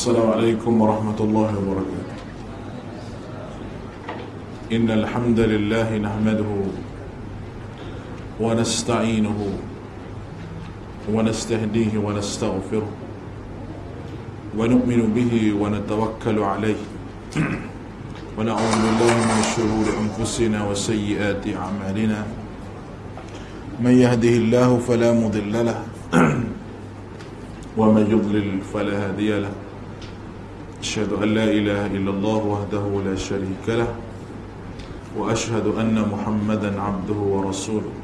السلام عليكم ورحمة الله وبركاته. إن الحمد لله نحمده ونستعينه ونستهديه ونستغفره ونؤمن به ونتوكل عليه. ونعوذ بالله من شرور أنفسنا وسيئات أعمالنا. من يهده الله فلا مضل له ومن يضلل فلا هادي له. أشهد أن لا إله إلا الله وحده لا شريك له وأشهد أن محمدا عبده ورسوله.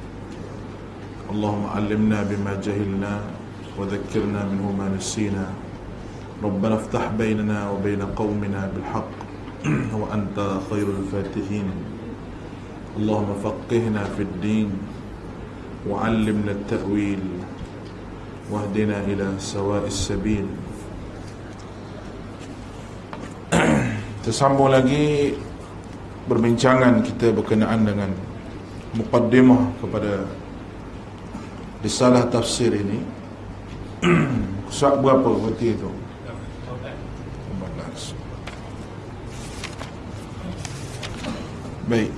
اللهم علمنا بما جهلنا وذكرنا منه ما نسينا. ربنا افتح بيننا وبين قومنا بالحق وأنت خير الفاتحين. اللهم فقهنا في الدين وعلمنا التأويل واهدنا إلى سواء السبيل. Tersambung lagi Berbincangan kita berkenaan dengan Muqaddimah kepada Risalah tafsir ini Surat berapa berarti itu? 14 Baik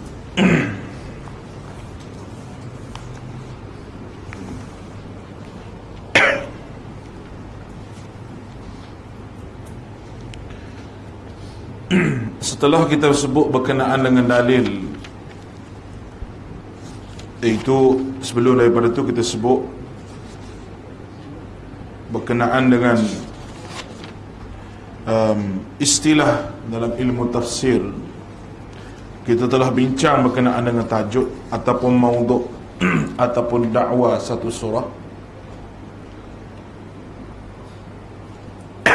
Setelah kita sebut berkenaan dengan dalil Iaitu sebelum daripada itu kita sebut Berkenaan dengan um, Istilah dalam ilmu tafsir. Kita telah bincang berkenaan dengan tajuk Ataupun mauduk Ataupun dakwah satu surah.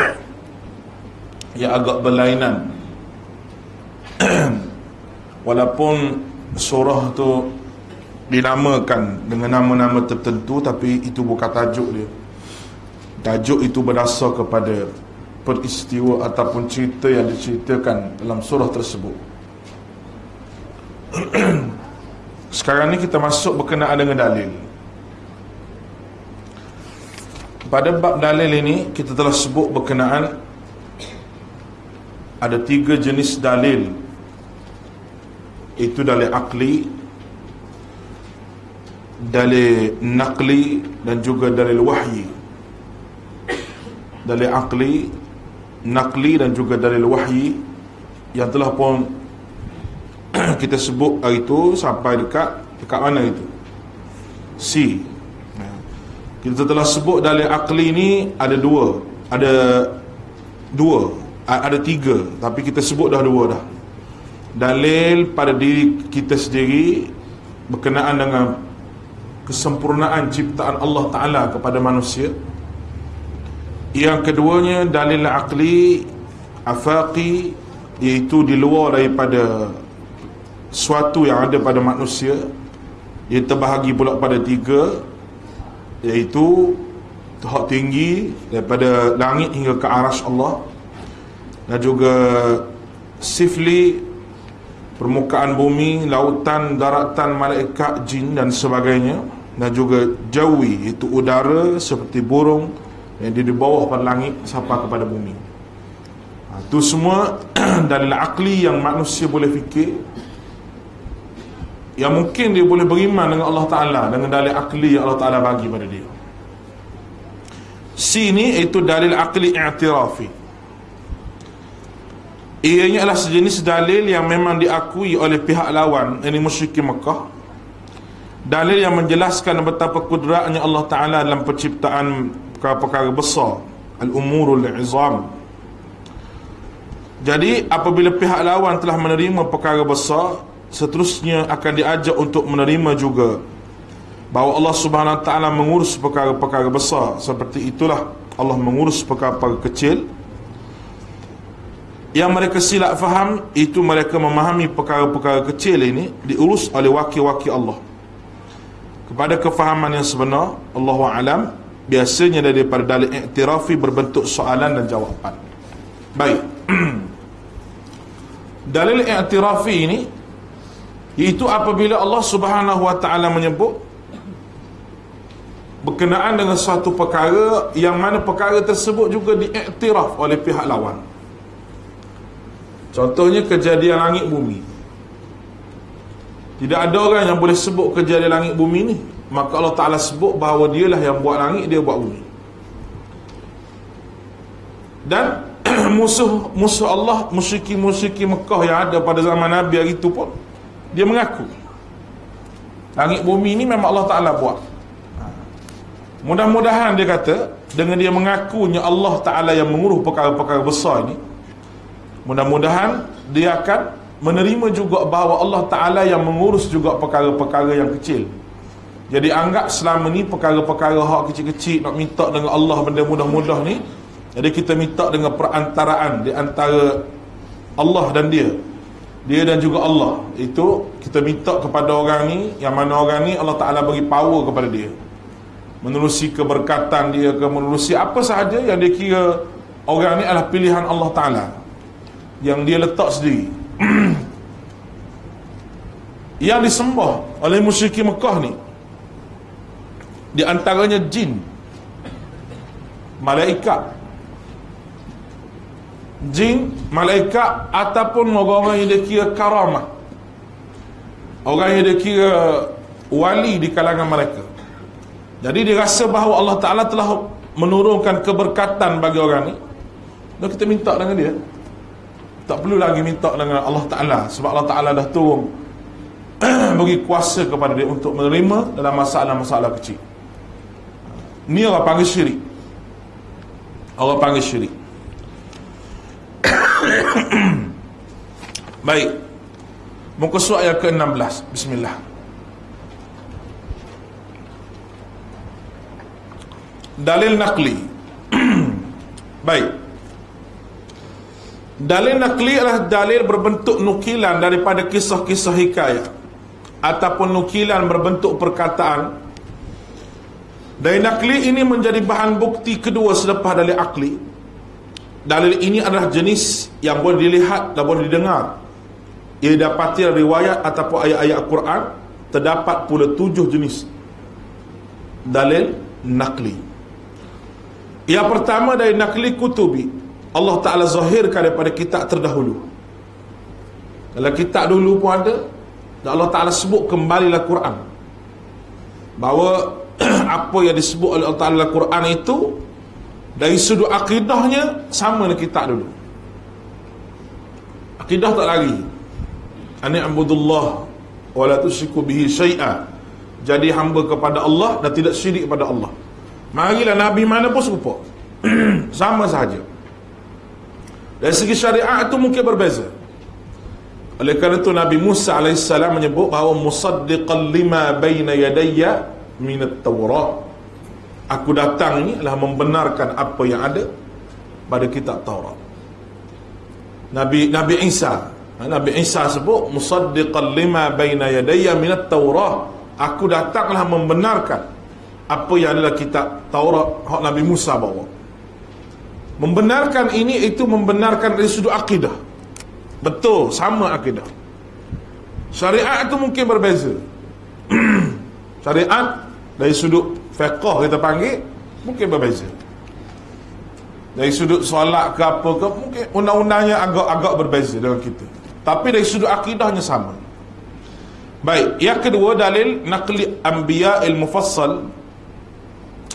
Yang agak berlainan walaupun surah tu dinamakan dengan nama-nama tertentu tapi itu bukan tajuk dia. Tajuk itu berdasar kepada peristiwa ataupun cerita yang diceritakan dalam surah tersebut. Sekarang ni kita masuk berkenaan dengan dalil. Pada bab dalil ini kita telah sebut berkenaan ada tiga jenis dalil itu dalil akli dalil nakli dan juga dalil wahyi. Dalil akli nakli dan juga dalil wahyi yang telah pun kita sebut hari itu sampai dekat dekat mana itu? C. Kita telah sebut dalil akli ni ada dua ada dua ada tiga tapi kita sebut dah dua dah dalil pada diri kita sendiri berkenaan dengan kesempurnaan ciptaan Allah Ta'ala kepada manusia. Yang keduanya dalil akli afaqi iaitu di luar daripada suatu yang ada pada manusia. Ia terbahagi pula pada tiga iaitu hak tinggi daripada langit hingga ke aras Allah. Dan juga sifli permukaan bumi, lautan, daratan, malaikat, jin dan sebagainya dan juga jawi itu udara seperti burung yang di bawah pada langit sampai kepada bumi. Ha, itu semua dalil akli yang manusia boleh fikir yang mungkin dia boleh beriman dengan Allah Ta'ala dengan dalil akli yang Allah Ta'ala bagi pada dia. Sini itu dalil akli i'tirafi. Ianya adalah sejenis dalil yang memang diakui oleh pihak lawan Ini musyrikin Mekah. Dalil yang menjelaskan betapa kudratnya Allah Ta'ala dalam penciptaan perkara-perkara besar Al-umurul izam. Jadi apabila pihak lawan telah menerima perkara besar Seterusnya akan diajak untuk menerima juga Bahawa Allah Subhanahu Wa Ta'ala mengurus perkara-perkara besar. Seperti itulah Allah mengurus perkara-perkara kecil yang mereka silap faham itu mereka memahami perkara-perkara kecil ini diurus oleh wakil-wakil Allah. Kepada kefahaman yang sebenar Allah alam biasanya daripada dalil iktirafi berbentuk soalan dan jawapan. Baik. Dalil iktirafi ini iaitu apabila Allah subhanahu wa ta'ala menyebut berkenaan dengan suatu perkara yang mana perkara tersebut juga diiktiraf oleh pihak lawan contohnya kejadian langit bumi. Tidak ada orang yang boleh sebut kejadian langit bumi ni. Maka Allah Ta'ala sebut bahawa dialah yang buat langit dia buat bumi. Dan musuh musuh Allah musyiki-musyiki Mekah yang ada pada zaman Nabi hari itu pun dia mengaku. Langit bumi ni memang Allah Ta'ala buat. Mudah-mudahan dia kata dengan dia mengakunya Allah Taala yang mengurus perkara-perkara besar ini mudah-mudahan dia akan menerima juga bahawa Allah Taala yang mengurus juga perkara-perkara yang kecil. Jadi anggap selama ni perkara-perkara hak kecil-kecil nak minta dengan Allah benda mudah-mudah ni jadi kita minta dengan perantaraan di antara Allah dan dia. Dia dan juga Allah. Itu kita minta kepada orang ni yang mana orang ni Allah Taala bagi power kepada dia menerusi keberkatan dia ke menerusi apa sahaja yang dia kira orang ni adalah pilihan Allah Ta'ala yang dia letak sendiri. Yang disembah oleh musyrik Mekah ni di antaranya jin malaikat. Jin malaikat ataupun orang-orang yang dia kira karamah. Orang yang dia kira wali di kalangan mereka. Jadi dia rasa bahawa Allah Ta'ala telah menurunkan keberkatan bagi orang ni. Dan kita minta dengan dia Tak perlu lagi minta dengan Allah Ta'ala. Sebab Allah Ta'ala dah turun Bagi kuasa kepada dia untuk menerima dalam masalah-masalah kecil. Ni orang panggil syirik. Orang panggil syirik. Baik. Muka surat yang ke-16. Bismillah. Dalil nakli baik dalil nakli adalah dalil berbentuk nukilan daripada kisah-kisah hikayat ataupun nukilan berbentuk perkataan. Dalil nakli ini menjadi bahan bukti kedua selepas dalil akli. Dalil ini adalah jenis yang boleh dilihat dan boleh didengar. Ia dapati riwayat ataupun ayat-ayat Al-Quran terdapat pula tujuh jenis dalil nakli. Yang pertama dari nakli kutubi Allah Ta'ala zahirkan daripada kitab terdahulu. Kalau kitab dulu pun ada dan Allah Ta'ala sebut kembalilah Quran. Bahawa apa yang disebut oleh Allah Ta'ala Quran itu Dari sudut akidahnya sama dengan kitab dulu. Akidah tak lagi Ani abudullah Wala tusiku bihi syai'a. Jadi hamba kepada Allah dan tidak syirik kepada Allah. Marilah Nabi mana pun serupa. Sama sahaja Dari segi syariat itu mungkin berbeza. Oleh kerana itu Nabi Musa AS menyebut bahawa Musaddiqan lima bayna yadayya Minat Tawrah Aku datang ini adalah membenarkan apa yang ada Pada kitab Taurat. Nabi Nabi Isa ha, Nabi Isa sebut Musaddiqan lima bayna yadayya minat Tawrah Aku datanglah membenarkan apa yang adalah kitab Taurat hak Nabi Musa bawa. Membenarkan ini itu membenarkan dari sudut akidah. Betul, sama akidah. Syariat itu mungkin berbeza. Syariat dari sudut fiqh kita panggil mungkin berbeza. Dari sudut solat ke apa ke mungkin undang-undangnya agak-agak berbeza dengan kita. Tapi dari sudut akidahnya sama. Baik, yang kedua dalil naqli anbiya al-mufassal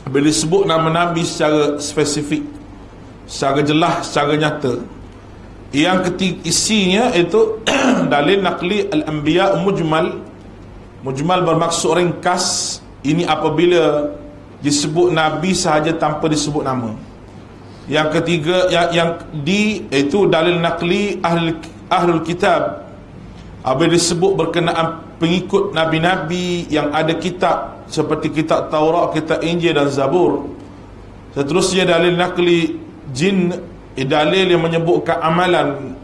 bila disebut nama Nabi secara spesifik secara jelas, secara nyata. Yang ketiga isinya itu dalil nakli al-anbiya mujmal. Mujmal bermaksud ringkas. Ini apabila disebut Nabi sahaja tanpa disebut nama. Yang ketiga yang, yang di itu dalil nakli ahli, ahlul kitab. Apabila disebut berkenaan pengikut Nabi-Nabi yang ada kitab seperti kitab Taurat, kitab Injil dan Zabur. Seterusnya dalil nakli jin dalil yang menyebutkan amalan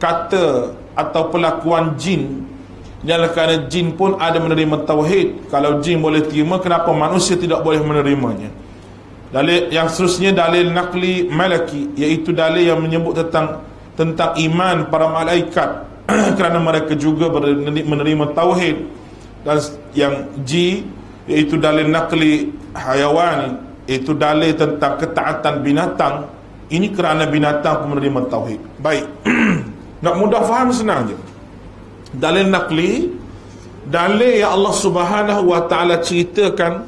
kata atau pelakuan jin. Ialah kerana jin pun ada menerima tauhid. Kalau jin boleh terima Kenapa manusia tidak boleh menerimanya? Dalil yang seterusnya Dalil nakli malaki Iaitu dalil yang menyebut tentang Tentang iman para malaikat. Kerana mereka juga menerima tauhid. Dan yang G iaitu dalil nakli hayawani iaitu dalil tentang ketaatan binatang ini kerana binatang pun menerima tauhid. Baik. Nak mudah faham senang je. Dalil nakli dalil yang Allah Subhanahu wa taala ceritakan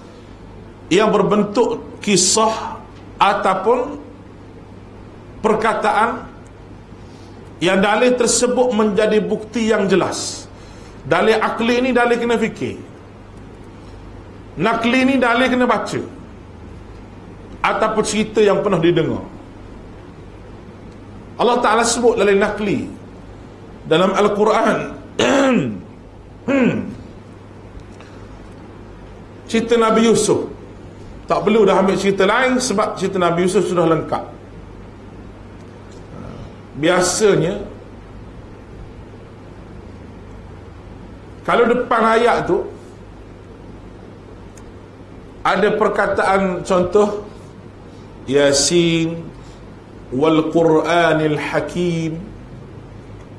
yang berbentuk kisah ataupun perkataan yang dalil tersebut menjadi bukti yang jelas. Dalil akli ini dalil kena fikir. Nakli ni dalil kena baca. Ataupun cerita yang pernah didengar Allah Ta'ala sebut dalil nakli Dalam Al-Quran. Cerita Nabi Yusuf Tak perlu dah ambil cerita lain Sebab cerita Nabi Yusuf sudah lengkap Biasanya Kalau depan ayat tu ada perkataan contoh Yasin wal Quranil Hakim.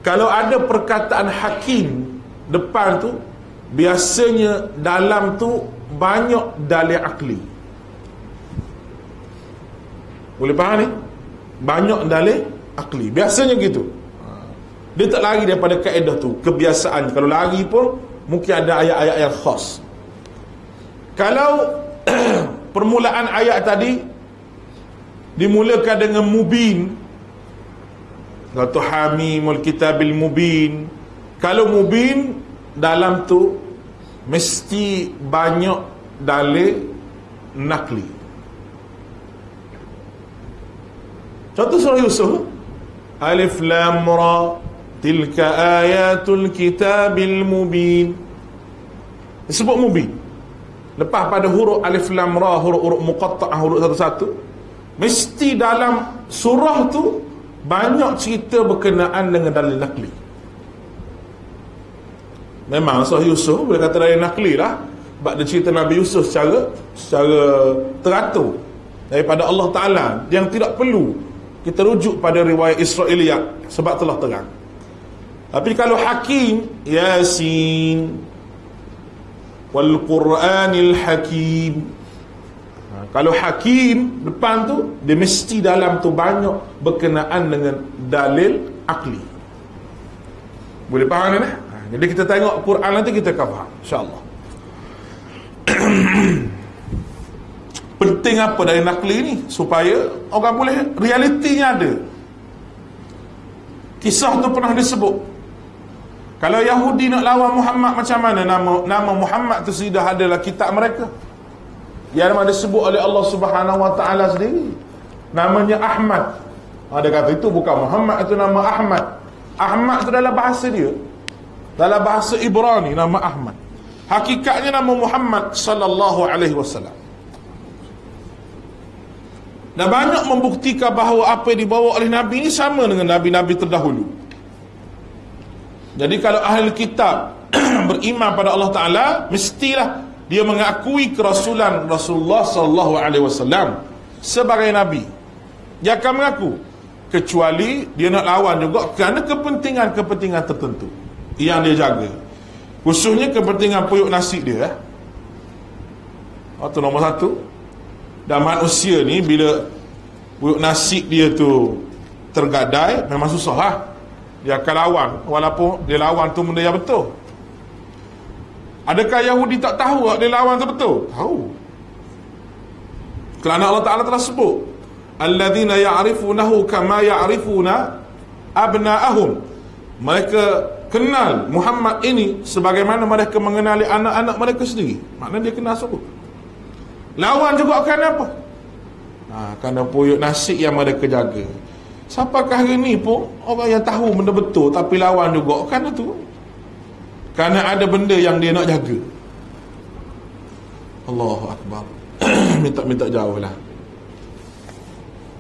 Kalau ada perkataan hakim depan tu biasanya dalam tu banyak dalil akli. Boleh faham ni? Banyak dalil akli. Biasanya gitu. Dia tak lari daripada kaedah tu. Kebiasaan. Kalau lari pun mungkin ada ayat-ayat yang khas. Kalau permulaan ayat tadi dimulakan dengan mubin. Atau hamimul kitabil mubin. Kalau mubin dalam tu mesti banyak dalil nakli. Contoh surah Yusuf. Alif lam ra tilka ayatul kitabil mubin. Disebut mubin. Lepas pada huruf alif lam ra huruf-huruf muqatta'ah huruf satu-satu mesti dalam surah tu banyak cerita berkenaan dengan dalil nakli. Memang surah Yusuf boleh kata dalil nakli lah sebab dia cerita Nabi Yusuf secara secara teratur daripada Allah Taala yang tidak perlu kita rujuk pada riwayat Israiliyat sebab telah terang. Tapi kalau hakim Yasin wal Quranil Hakim. Kalau hakim depan tu dia mesti dalam tu banyak berkenaan dengan dalil akli. Boleh faham ni? Ha, jadi kita tengok Quran nanti kita akan faham insya-Allah. Penting apa dari nakli ni supaya orang boleh realitinya ada. Kisah tu pernah disebut kalau Yahudi nak lawan Muhammad macam mana nama nama Muhammad tu sudah adalah kitab mereka. Yang mana disebut oleh Allah Subhanahu Wa Taala sendiri. Namanya Ahmad. Ada kata itu bukan Muhammad itu nama Ahmad. Ahmad itu dalam bahasa dia. Dalam bahasa Ibrani nama Ahmad. Hakikatnya nama Muhammad sallallahu alaihi wasallam. Dan banyak membuktikan bahawa apa yang dibawa oleh Nabi ini sama dengan Nabi-Nabi terdahulu. Jadi kalau ahli kitab beriman pada Allah Taala, mestilah dia mengakui kerasulan Rasulullah sallallahu alaihi wasallam sebagai nabi. Dia akan mengaku kecuali dia nak lawan juga kerana kepentingan-kepentingan tertentu yang dia jaga. Khususnya kepentingan puyuk nasi dia. Eh. Itu nombor satu. Dan manusia ni bila puyuk nasi dia tu tergadai memang susah lah dia akan lawan walaupun dia lawan tu benda yang betul adakah Yahudi tak tahu dia lawan tu betul? Tahu. Kerana Allah Ta'ala telah sebut alladzina ya'rifunahu kama ya'rifuna abna'ahum. Mereka kenal Muhammad ini sebagaimana mereka mengenali anak-anak mereka sendiri. Maknanya dia kenal sebut lawan juga akan apa? Ha, kerana puyuk nasi yang mereka jaga. Siapakah hari ni pun orang yang tahu benda betul tapi lawan juga kan tu. Kerana ada benda yang dia nak jaga. Allahu akbar. Minta-minta jauh lah.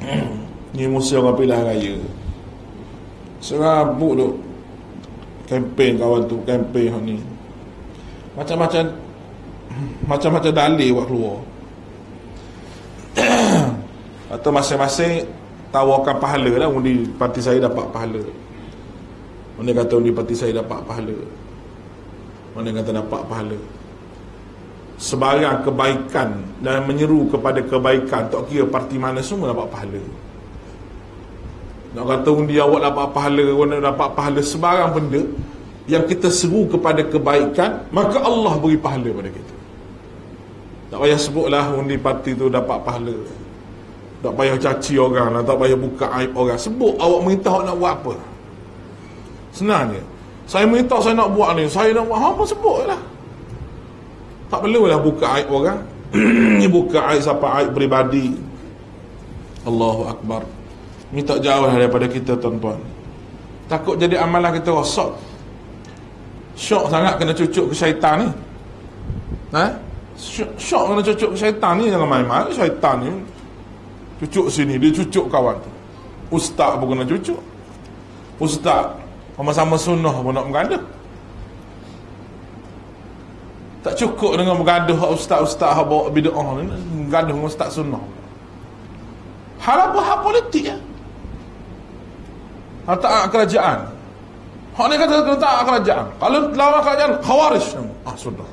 ni musuh orang pilihan raya. Serabut tu. Kempen kawan tu, kempen ni. Macam-macam macam-macam dalil buat keluar. Atau masing-masing tawarkan pahala lah undi parti saya dapat pahala mana kata undi parti saya dapat pahala mana kata dapat pahala. Sebarang kebaikan dan menyeru kepada kebaikan tak kira parti mana semua dapat pahala. Nak kata undi awak dapat pahala orang dapat pahala sebarang benda yang kita seru kepada kebaikan maka Allah beri pahala pada kita. Tak payah sebutlah undi parti tu dapat pahala. Tak payah caci orang lah, tak payah buka aib orang. Sebut awak minta awak nak buat apa? Senang je saya minta saya nak buat ni saya nak buat apa sebut lah. Tak perlulah buka aib orang. Ni buka aib siapa aib peribadi. Allahu Akbar. Ni tak jauh daripada kita tuan-tuan. Takut jadi amalan kita rosak. Syok sangat kena cucuk ke syaitan ni. Ha? syok, syok kena cucuk ke syaitan ni jangan main-main. Syaitan ni cucuk sini dia cucuk kawan tu. Ustaz pun kena cucuk. Ustaz sama-sama sunnah pun nak bergaduh. Tak cukup dengan bergaduh ustaz-ustaz yang bawa bid'ah ni bergaduh dengan ustaz sunnah. Hal apa hal politik ya? Hal tak kerajaan. Hal ni kata kena tak kerajaan. Kalau lawan kerajaan khawarij ah sudah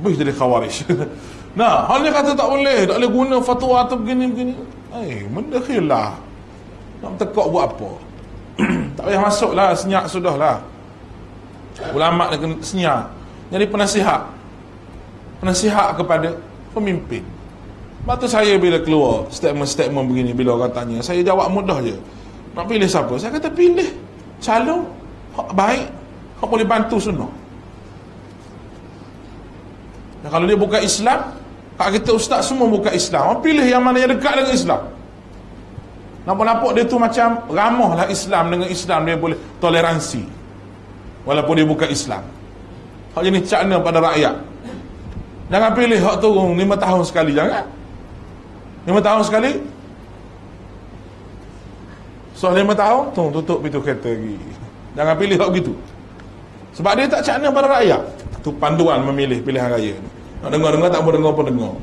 boleh jadi khawarij. Nah hal ni kata tak boleh tak boleh guna fatwa atau begini-begini. Eh benda khilaf. Nak tekak buat apa tak payah masuk lah senyap sudah lah ulama' kena senyap jadi penasihat. Penasihat kepada pemimpin. Lepas tu saya bila keluar statement-statement begini bila orang tanya saya jawab mudah je. Nak pilih siapa? Saya kata pilih. Calon baik yang boleh bantu sunnah. Dan kalau dia buka Islam Kak kita ustaz semua buka Islam. Pilih yang mana yang dekat dengan Islam Nampak-nampak dia tu macam ramah lah Islam dengan Islam dia boleh toleransi. Walaupun dia bukan Islam. Hak jenis cakna pada rakyat. Jangan pilih hak turun lima tahun sekali. Jangan. Lima tahun sekali. So lima tahun, tu tutup pintu kereta lagi. Jangan pilih hak begitu. Sebab dia tak cakna pada rakyat. Tu panduan memilih pilihan raya ni. Nak dengar-dengar tak mau dengar pun dengar.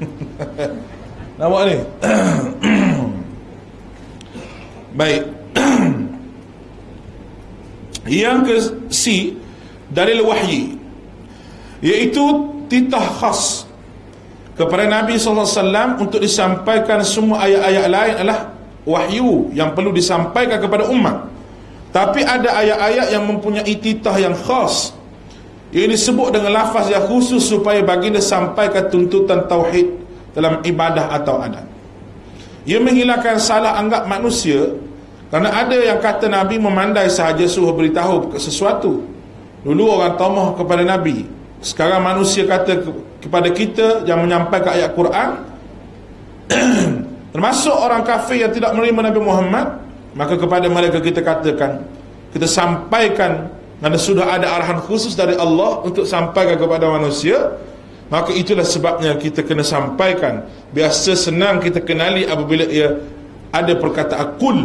Nampak ni? Baik. Yang ke C dalil wahyi iaitu titah khas kepada Nabi SAW untuk disampaikan semua ayat-ayat lain adalah wahyu yang perlu disampaikan kepada umat tapi ada ayat-ayat yang mempunyai titah yang khas. Yang disebut dengan lafaz yang khusus supaya baginda sampaikan tuntutan tauhid dalam ibadah atau adat ia menghilangkan salah anggap manusia kerana ada yang kata Nabi memandai sahaja suruh beritahu sesuatu. Dulu orang tomah kepada Nabi. Sekarang manusia kata kepada kita yang menyampaikan ayat Quran termasuk orang kafir yang tidak menerima Nabi Muhammad, maka kepada mereka kita katakan, kita sampaikan kerana sudah ada arahan khusus dari Allah untuk sampaikan kepada manusia, maka itulah sebabnya kita kena sampaikan. Biasa senang kita kenali apabila ia ada perkataan kul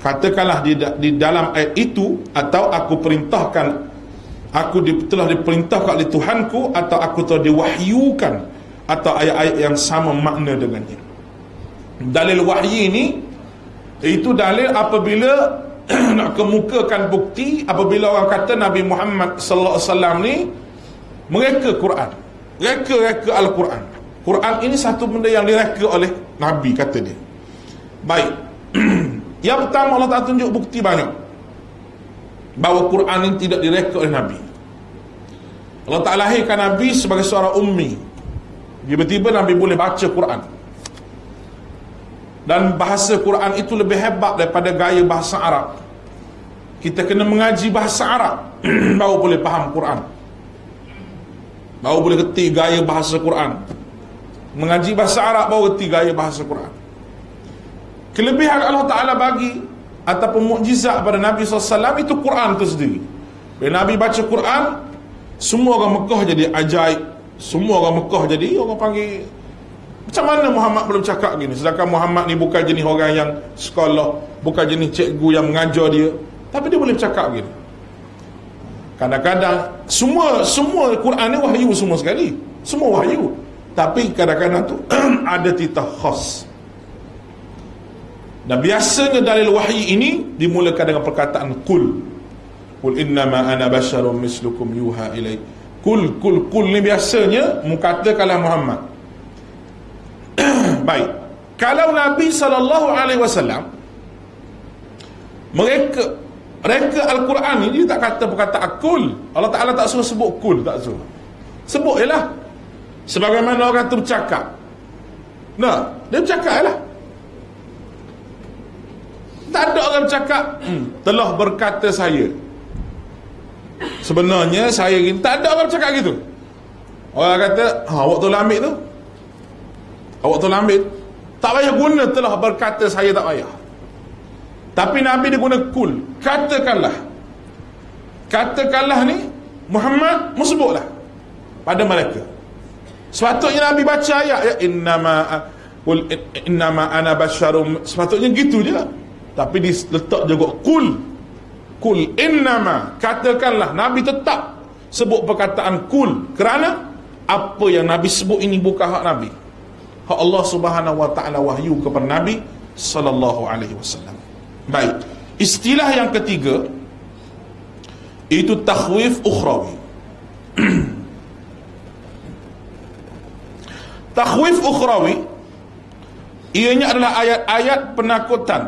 katakanlah di, di dalam ayat itu atau aku perintahkan aku di, telah diperintahkan oleh Tuhanku atau aku telah diwahyukan atau ayat-ayat yang sama makna dengannya dalil wahyi ini itu dalil apabila nak kemukakan bukti apabila orang kata Nabi Muhammad wasallam ni mereka Quran reka-reka Al-Quran. Quran ini satu benda yang direka oleh Nabi kata dia. Baik. Yang pertama Allah Ta'ala tunjuk bukti banyak. Bahawa Quran ini tidak direka oleh Nabi. Allah Ta'ala lahirkan Nabi sebagai seorang ummi. Tiba-tiba Nabi boleh baca Quran. Dan bahasa Quran itu lebih hebat daripada gaya bahasa Arab. Kita kena mengaji bahasa Arab. Baru boleh faham Quran Baru boleh kerti gaya bahasa Quran. Mengaji bahasa Arab baru kerti gaya bahasa Quran. Kelebihan Allah Ta'ala bagi Ataupun mukjizat pada Nabi SAW Itu Quran itu sendiri. Bila Nabi baca Quran Semua orang Mekah jadi ajaib. Semua orang Mekah jadi Orang panggil Macam mana Muhammad belum cakap gini? Sedangkan Muhammad ni bukan jenis orang yang Sekolah Bukan jenis cikgu yang mengajar dia. Tapi dia boleh cakap gini Kadang-kadang Semua Semua Quran ni wahyu semua sekali. Semua wahyu. Tapi kadang-kadang tu Ada titah khas. Dan biasanya dalil wahyi ini dimulakan dengan perkataan kul. Kul innama ana basyarum mislukum yuha ilai. kul kul kul ni biasanya mukata kalam Muhammad. Baik. Kalau Nabi sallallahu alaihi wasallam mereka mereka Al-Quran ni dia tak kata perkataan kul Allah Ta'ala tak suruh sebut kul tak suruh. Sebut je lah. Sebagaimana orang tu bercakap. Nah dia bercakap je lah. Tak ada orang bercakap hmm, telah berkata saya. Sebenarnya saya gini tak ada orang bercakap gitu. Orang kata ha, awak tolong ambil tu. Awak tolong ambil tak payah guna telah berkata saya tak payah tapi Nabi dia guna kul. Katakanlah. Katakanlah ni Muhammad musbuklah pada mereka. Sepatutnya Nabi baca ayat ya innama kul innama ana basyarum. Sepatutnya gitu je lah. Tapi diletak juga kul. Kul innama. Katakanlah Nabi tetap sebut perkataan kul. Kerana apa yang Nabi sebut ini bukan hak Nabi. Hak Allah Subhanahu wa taala wahyu kepada Nabi sallallahu alaihi wasallam baik. Istilah yang ketiga itu takhwif ukhrawi. Takhwif ukhrawi ianya adalah ayat-ayat penakutan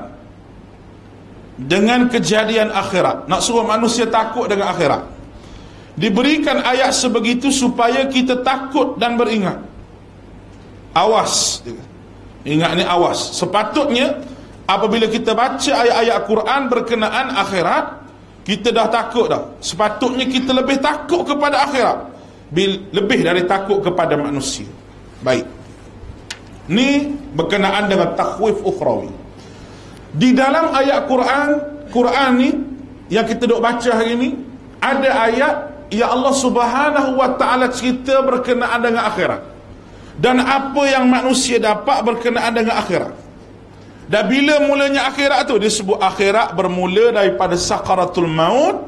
dengan kejadian akhirat. Nak suruh manusia takut dengan akhirat. Diberikan ayat sebegitu supaya kita takut dan beringat. Awas. Ingat ni awas. Sepatutnya apabila kita baca ayat-ayat Quran berkenaan akhirat kita dah takut dah. Sepatutnya kita lebih takut kepada akhirat. Lebih dari takut kepada manusia. Baik. Ni berkenaan dengan takhwif ukhrawi. Di dalam ayat Quran Quran ni yang kita duk baca hari ni ada ayat ya Allah Subhanahu wa taala cerita berkenaan dengan akhirat. Dan apa yang manusia dapat berkenaan dengan akhirat dan bila mulanya akhirat tu disebut akhirat bermula daripada sakaratul maut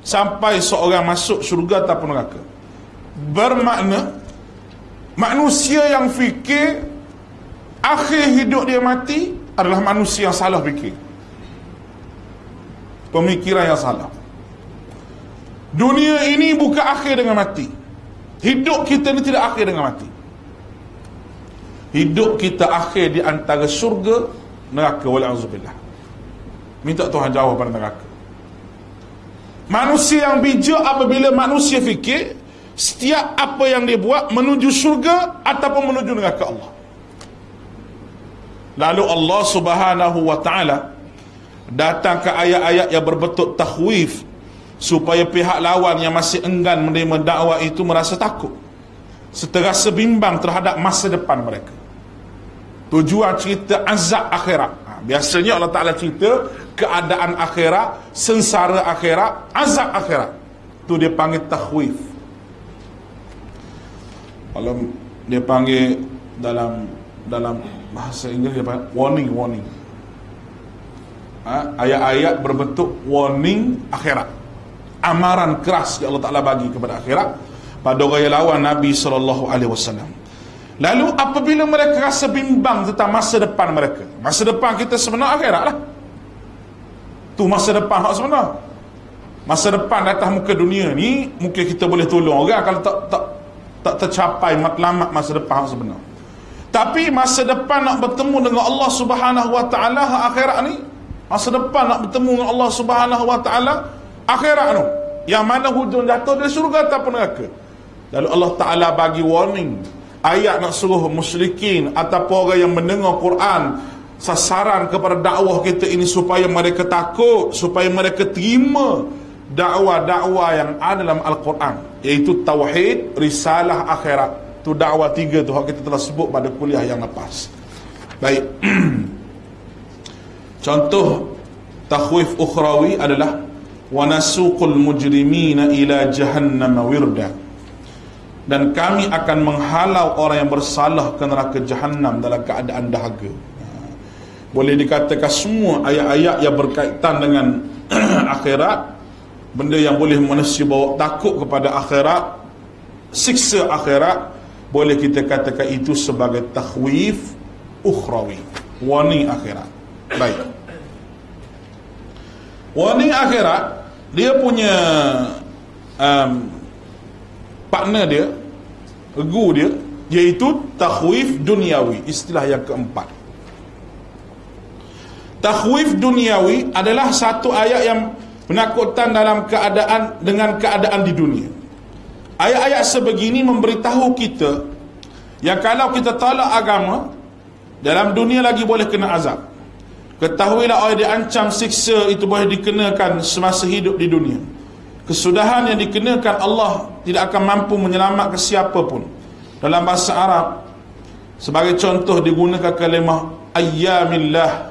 sampai seorang masuk syurga ataupun neraka. Bermakna manusia yang fikir akhir hidup dia mati adalah manusia yang salah fikir. Pemikiran yang salah. Dunia ini bukan akhir dengan mati. Hidup kita ni tidak akhir dengan mati. Hidup kita akhir di antara syurga neraka wal'azubillah minta Tuhan jauh pada neraka. Manusia yang bijak apabila manusia fikir setiap apa yang dia buat menuju syurga ataupun menuju neraka Allah. Lalu Allah subhanahu wa ta'ala datang ke ayat-ayat yang berbentuk takhwif supaya pihak lawan yang masih enggan menerima dakwah itu merasa takut. Seterasa bimbang terhadap masa depan mereka tujuan cerita azab akhirat. Ha, biasanya Allah Ta'ala cerita keadaan akhirat sengsara akhirat azab akhirat. Tu dia panggil takhwif. Kalau dia panggil dalam dalam bahasa Inggeris dia panggil warning warning. Ha, ayat-ayat berbentuk warning akhirat. Amaran keras yang Allah Ta'ala bagi kepada akhirat. Pada orang yang lawan Nabi SAW Lalu apabila mereka rasa bimbang tentang masa depan mereka Masa depan kita sebenar akhirat lah. Tu masa depan hak sebenar. Masa depan atas muka dunia ni Mungkin kita boleh tolong orang Kalau tak tak tak tercapai matlamat masa depan hak sebenar. Tapi masa depan nak bertemu dengan Allah subhanahu wa ta'ala akhirat ni Masa depan nak bertemu dengan Allah subhanahu wa ta'ala Akhirat tu Yang mana hujung jatuh dari surga ataupun neraka. Lalu Allah ta'ala bagi warning ayat nak suruh musyrikin ataupun orang yang mendengar Quran sasaran kepada dakwah kita ini supaya mereka takut supaya mereka terima dakwah-dakwah yang ada dalam Al-Quran iaitu tauhid risalah akhirat. Tu dakwah tiga tu kita telah sebut pada kuliah yang lepas. Baik. Contoh takhwif ukhrawi adalah wa nasuqul mujrimina ila jahannam wirda dan kami akan menghalau orang yang bersalah ke neraka jahanam dalam keadaan dahaga. Boleh dikatakan semua ayat-ayat yang berkaitan dengan akhirat benda yang boleh manusia bawa takut kepada akhirat siksa akhirat boleh kita katakan itu sebagai takhwif ukhrawi warning akhirat. Baik. Warning akhirat dia punya um, partner dia egu dia iaitu takhwif duniawi. Istilah yang keempat. Takhwif duniawi adalah satu ayat yang menakutkan dalam keadaan dengan keadaan di dunia. Ayat-ayat sebegini memberitahu kita yang kalau kita tolak agama dalam dunia lagi boleh kena azab. Ketahuilah orang diancam siksa itu boleh dikenakan semasa hidup di dunia kesudahan yang dikenakan Allah tidak akan mampu menyelamatkan siapa pun dalam bahasa Arab sebagai contoh digunakan kalimah ayyamillah.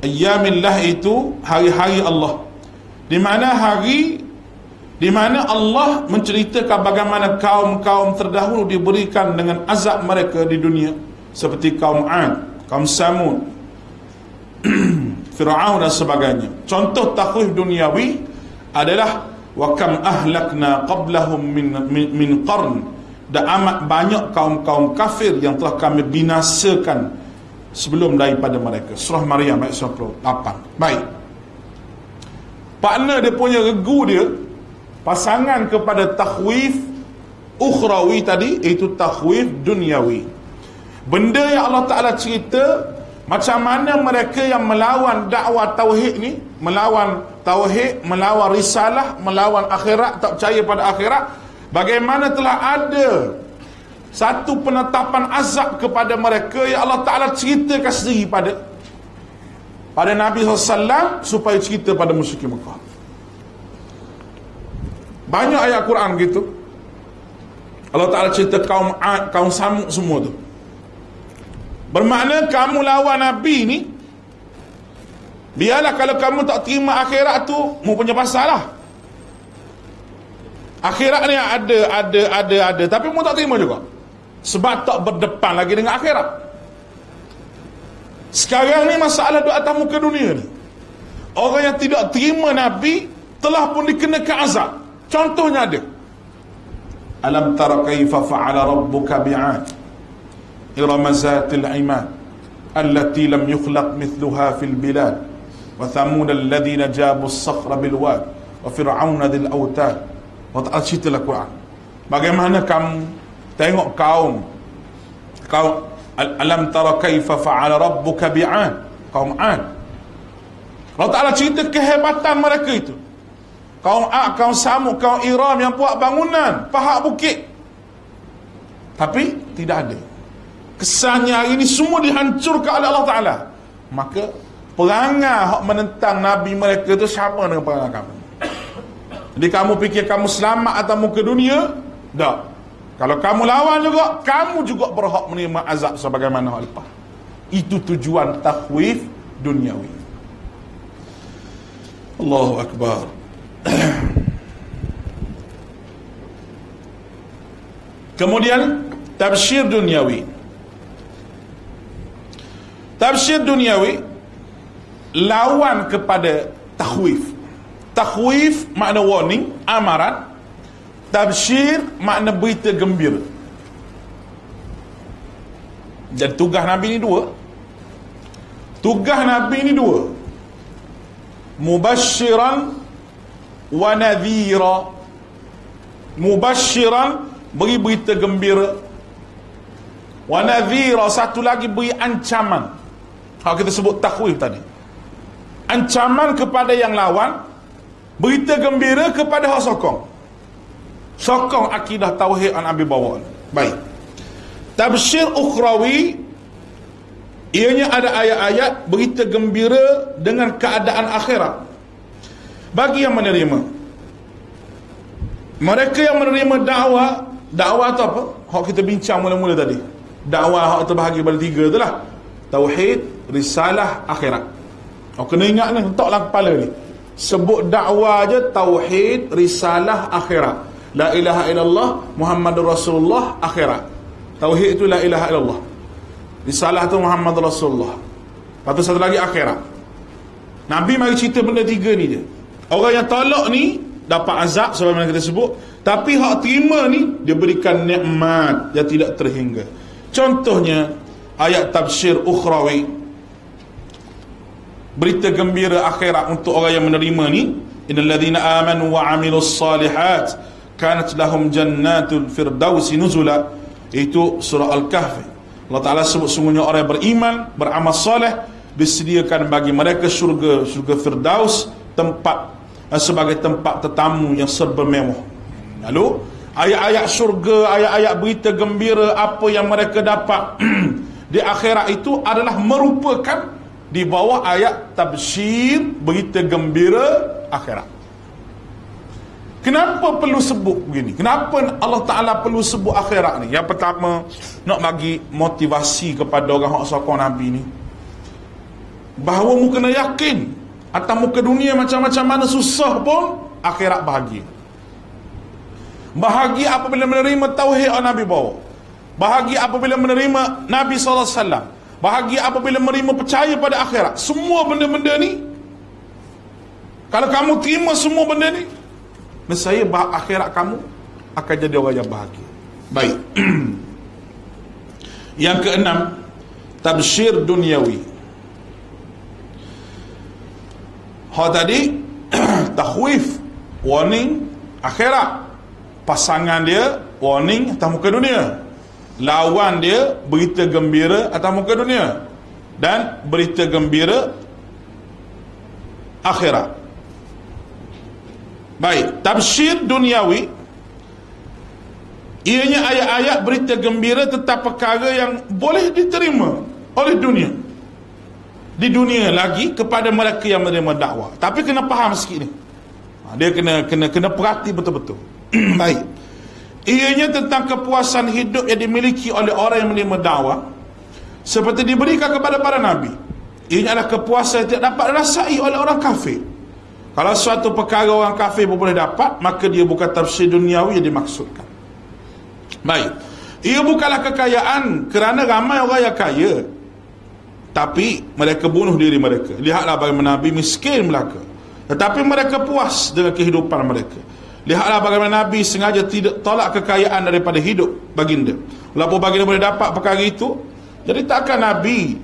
Ayyamillah itu hari-hari Allah. Di mana hari di mana Allah menceritakan bagaimana kaum-kaum terdahulu diberikan dengan azab mereka di dunia seperti kaum Ad, kaum Samud, Fir'aun dan sebagainya. Contoh takhwif duniawi adalah wa kam ahlakna qablahum min min, min qarn. Dan amat banyak kaum-kaum kafir yang telah kami binasakan sebelum daripada mereka. Surah maryam ayat 28 baik. Partner dia punya regu dia pasangan kepada takhwif ukhrawi tadi itu takhwif duniawi. Benda yang Allah Ta'ala cerita macam mana mereka yang melawan dakwah tauhid ni melawan tauhid melawan risalah melawan akhirat tak percaya pada akhirat bagaimana telah ada satu penetapan azab kepada mereka yang Allah Ta'ala ceritakan sendiri pada pada Nabi SAW supaya cerita pada musyrik Mekah. Banyak ayat Quran gitu. Allah Ta'ala cerita kaum Ad, kaum Samud semua tu. Bermakna kamu lawan Nabi ni biarlah kalau kamu tak terima akhirat tu mu punya pasal lah akhirat ni ada ada ada ada. Tapi mu tak terima juga. Sebab tak berdepan lagi dengan akhirat. Sekarang ni masalah duk atas muka dunia ni. Orang yang tidak terima Nabi telah pun dikenakan azab. Contohnya ada. Alam tara kaifa fa'ala rabbuka bi'ad? Irama zatil imad allati lam yukhlaq mithluha fil bilad thamud alladhina jabu as-sakhra bil wad wa fir'auna dhil awtad. Wa ta'ala cerita Quran. Bagaimana kamu Tengok kaum kaum alam tara kaifa fa'ala rabbuka bi'ad kaum Ad Allah Ta'ala cerita kehebatan mereka itu. Kaum Ad, kaum Samud, kaum Iram yang buat bangunan pahak bukit. Tapi tidak ada. Kesannya hari ini semua dihancurkan oleh Allah Ta'ala. Maka perangai yang menentang Nabi mereka itu sama dengan perangai kamu jadi kamu fikir kamu selamat atas muka dunia tak kalau kamu lawan juga, kamu juga berhak menerima azab sebagaimana hal lepas. Itu tujuan takhwif duniawi. Allahu Akbar. Kemudian tafsir duniawi. Tafsir duniawi lawan kepada takhwif. Takhwif makna warning, amaran Tabsyir makna berita gembira. Dan tugas Nabi ni dua. Tugas Nabi ni dua. Mubashiran wa nadhira. Mubashiran beri berita gembira. Wa nadhira satu lagi beri ancaman. Hak kita sebut takwif tadi. Ancaman kepada yang lawan, berita gembira kepada hak sokong. Sokong akidah tauhid an Nabi bawa. Baik. Tafsir ukhrawi ianya ada ayat-ayat berita gembira dengan keadaan akhirat. Bagi yang menerima. Mereka yang menerima dakwah dakwah tu apa? Hak kita bincang mula-mula tadi. Dakwah hak terbahagi pada tiga tu lah. Tauhid risalah akhirat oh, kena ingat ni letaklah kepala ni sebut dakwah je tauhid risalah akhirat La ilaha illallah Muhammadur Rasulullah akhirat. Tauhid itu la ilaha illallah. Risalah tu Muhammad Rasulullah. Tu satu lagi akhirat. Nabi mari cerita benda tiga ni je. Orang yang tolak ni dapat azab sebagaimana kita sebut, tapi hak terima ni dia berikan nikmat yang tidak terhingga. Contohnya ayat tafsir ukhrawi berita gembira akhirat untuk orang yang menerima ni innal ladzina amanu wa amilus salihat kanat lahum jannatul firdausi nuzula. Itu surah al-kahfi Allah Taala sebut sungguhnya orang yang beriman beramal soleh disediakan bagi mereka syurga syurga firdaus tempat eh, sebagai tempat tetamu yang serba mewah. Lalu ayat-ayat syurga ayat-ayat berita gembira apa yang mereka dapat di akhirat itu adalah merupakan di bawah ayat tabsyir berita gembira akhirat. Kenapa perlu sebut begini? Kenapa Allah Taala perlu sebut akhirat ni? Yang pertama, nak bagi motivasi kepada orang yang sokong Nabi ni. Bahawa mu kena yakin atas muka dunia macam-macam mana susah pun akhirat bahagia. Bahagia apabila menerima tauhid Nabi bawa. Bahagia apabila menerima Nabi SAW Bahagia apabila menerima percaya pada akhirat. Semua benda-benda ni Kalau kamu terima semua benda ni Nescaya akhirat kamu Akan jadi orang yang bahagia. Baik. Yang keenam Tabshir duniawi. Hal tadi Takhwif Warning Akhirat. Pasangan dia Warning atas muka dunia lawan dia berita gembira atas muka dunia dan berita gembira akhirat. Baik tafsir duniawi ianya ayat-ayat berita gembira tetap perkara yang boleh diterima oleh dunia. Di dunia lagi kepada mereka yang menerima dakwah. Tapi kena faham sikit ni. Ha, dia kena kena kena perhati betul-betul. Baik Ianya tentang kepuasan hidup yang dimiliki oleh orang yang menerima dakwah seperti diberikan kepada para nabi. Ianya adalah kepuasan yang tidak dapat dirasai oleh orang kafir. Kalau suatu perkara orang kafir pun boleh dapat, maka dia bukan tafsir duniawi yang dimaksudkan. Baik. Ia bukanlah kekayaan kerana ramai orang yang kaya. Tapi mereka bunuh diri mereka. Lihatlah bagaimana Nabi miskin belaka. Tetapi mereka puas dengan kehidupan mereka. Lihatlah bagaimana Nabi sengaja tidak tolak kekayaan daripada hidup baginda. Walaupun baginda boleh dapat perkara itu, jadi takkan Nabi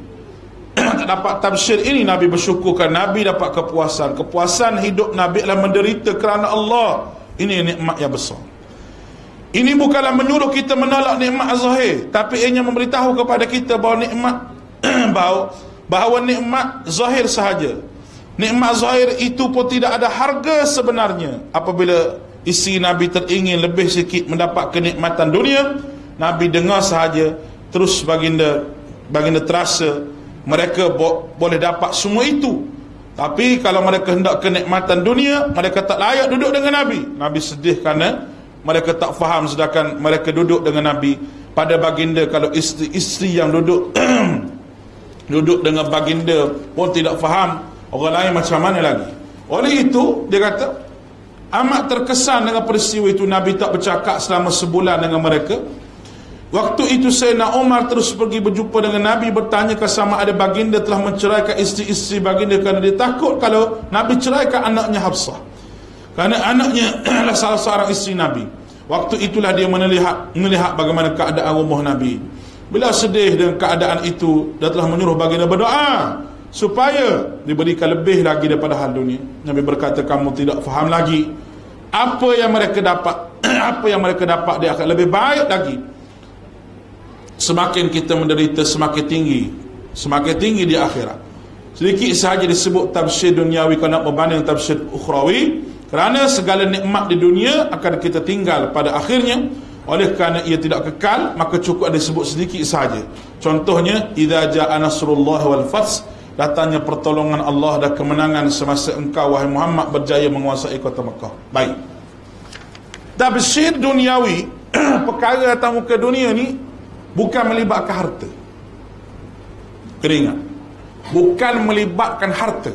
tak dapat tafsir ini Nabi bersyukurkan Nabi dapat kepuasan. Kepuasan hidup Nabi adalah menderita kerana Allah. Ini nikmat yang besar. Ini bukanlah menyuruh kita menolak nikmat zahir, tapi ianya memberitahu kepada kita bahawa nikmat bahawa, bahawa nikmat zahir sahaja. Nikmat zahir itu pun tidak ada harga sebenarnya apabila isi Nabi teringin lebih sikit mendapat kenikmatan dunia Nabi dengar sahaja terus baginda baginda terasa mereka bo boleh dapat semua itu. Tapi kalau mereka hendak kenikmatan dunia mereka tak layak duduk dengan Nabi. Nabi sedih kerana mereka tak faham sedangkan mereka duduk dengan Nabi. Pada baginda kalau isteri-isteri yang duduk duduk dengan baginda pun tidak faham orang lain macam mana lagi? Oleh itu dia kata amat terkesan dengan peristiwa itu. Nabi tak bercakap selama sebulan dengan mereka. Waktu itu Sayyidina Umar terus pergi berjumpa dengan Nabi bertanya sama ada baginda telah menceraikan isteri-isteri baginda kerana dia takut kalau Nabi ceraikan anaknya Hafsah. Kerana anaknya adalah salah seorang isteri Nabi. Waktu itulah dia melihat, melihat bagaimana keadaan rumah Nabi. Bila sedih dengan keadaan itu dia telah menyuruh baginda berdoa supaya diberikan lebih lagi daripada hal dunia. Nabi berkata kamu tidak faham lagi apa yang mereka dapat apa yang mereka dapat dia akan lebih baik lagi. Semakin kita menderita semakin tinggi semakin tinggi di akhirat. Sedikit sahaja disebut tafsir duniawi kerana berbanding tafsir ukhrawi kerana segala nikmat di dunia akan kita tinggal pada akhirnya. Oleh kerana ia tidak kekal maka cukup ada sebut sedikit sahaja. Contohnya idza jaa nasrullah wal fath datangnya pertolongan Allah dan kemenangan semasa engkau wahai Muhammad berjaya menguasai kota Mekah. Baik. Tabsyir duniawi perkara atas muka dunia ni bukan melibatkan harta. Keringat. Bukan melibatkan harta.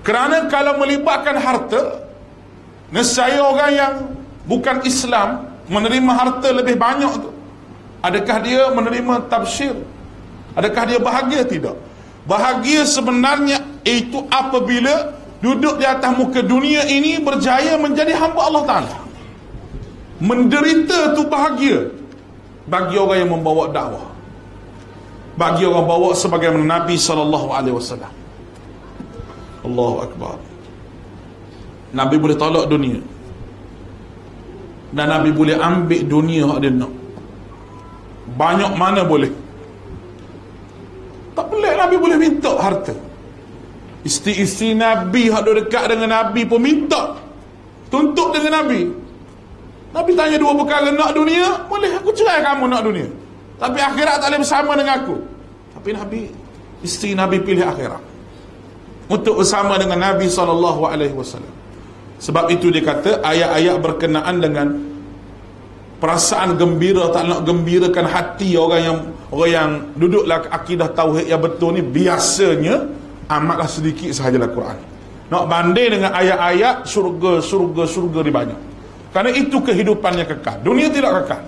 Kerana kalau melibatkan harta, nescaya orang yang bukan Islam menerima harta lebih banyak tu. Adakah dia menerima tafsir? Adakah dia bahagia tidak? Bahagia sebenarnya itu apabila duduk di atas muka dunia ini berjaya menjadi hamba Allah Ta'ala. Menderita tu bahagia bagi orang yang membawa dakwah. Bagi orang bawa sebagai Nabi wasallam. Allahu akbar. Nabi boleh tolak dunia. dan Nabi boleh ambil dunia yang dia nak banyak mana boleh tak pelik Nabi boleh minta harta. Isteri-isteri Nabi yang dekat dengan Nabi pun minta. Tuntut dengan Nabi. Nabi tanya dua perkara nak dunia? Boleh aku cerai kamu nak dunia. Tapi akhirat tak boleh bersama dengan aku. Tapi Nabi isteri Nabi pilih akhirat. Untuk bersama dengan Nabi SAW sebab itu dia kata ayat-ayat berkenaan dengan perasaan gembira tak nak gembirakan hati orang yang orang yang duduklah akidah tauhid yang betul ni biasanya amatlah sedikit sahajalah Quran. Nak banding dengan ayat-ayat surga surga surga di banyak. Kerana itu kehidupannya kekal. Dunia tidak kekal.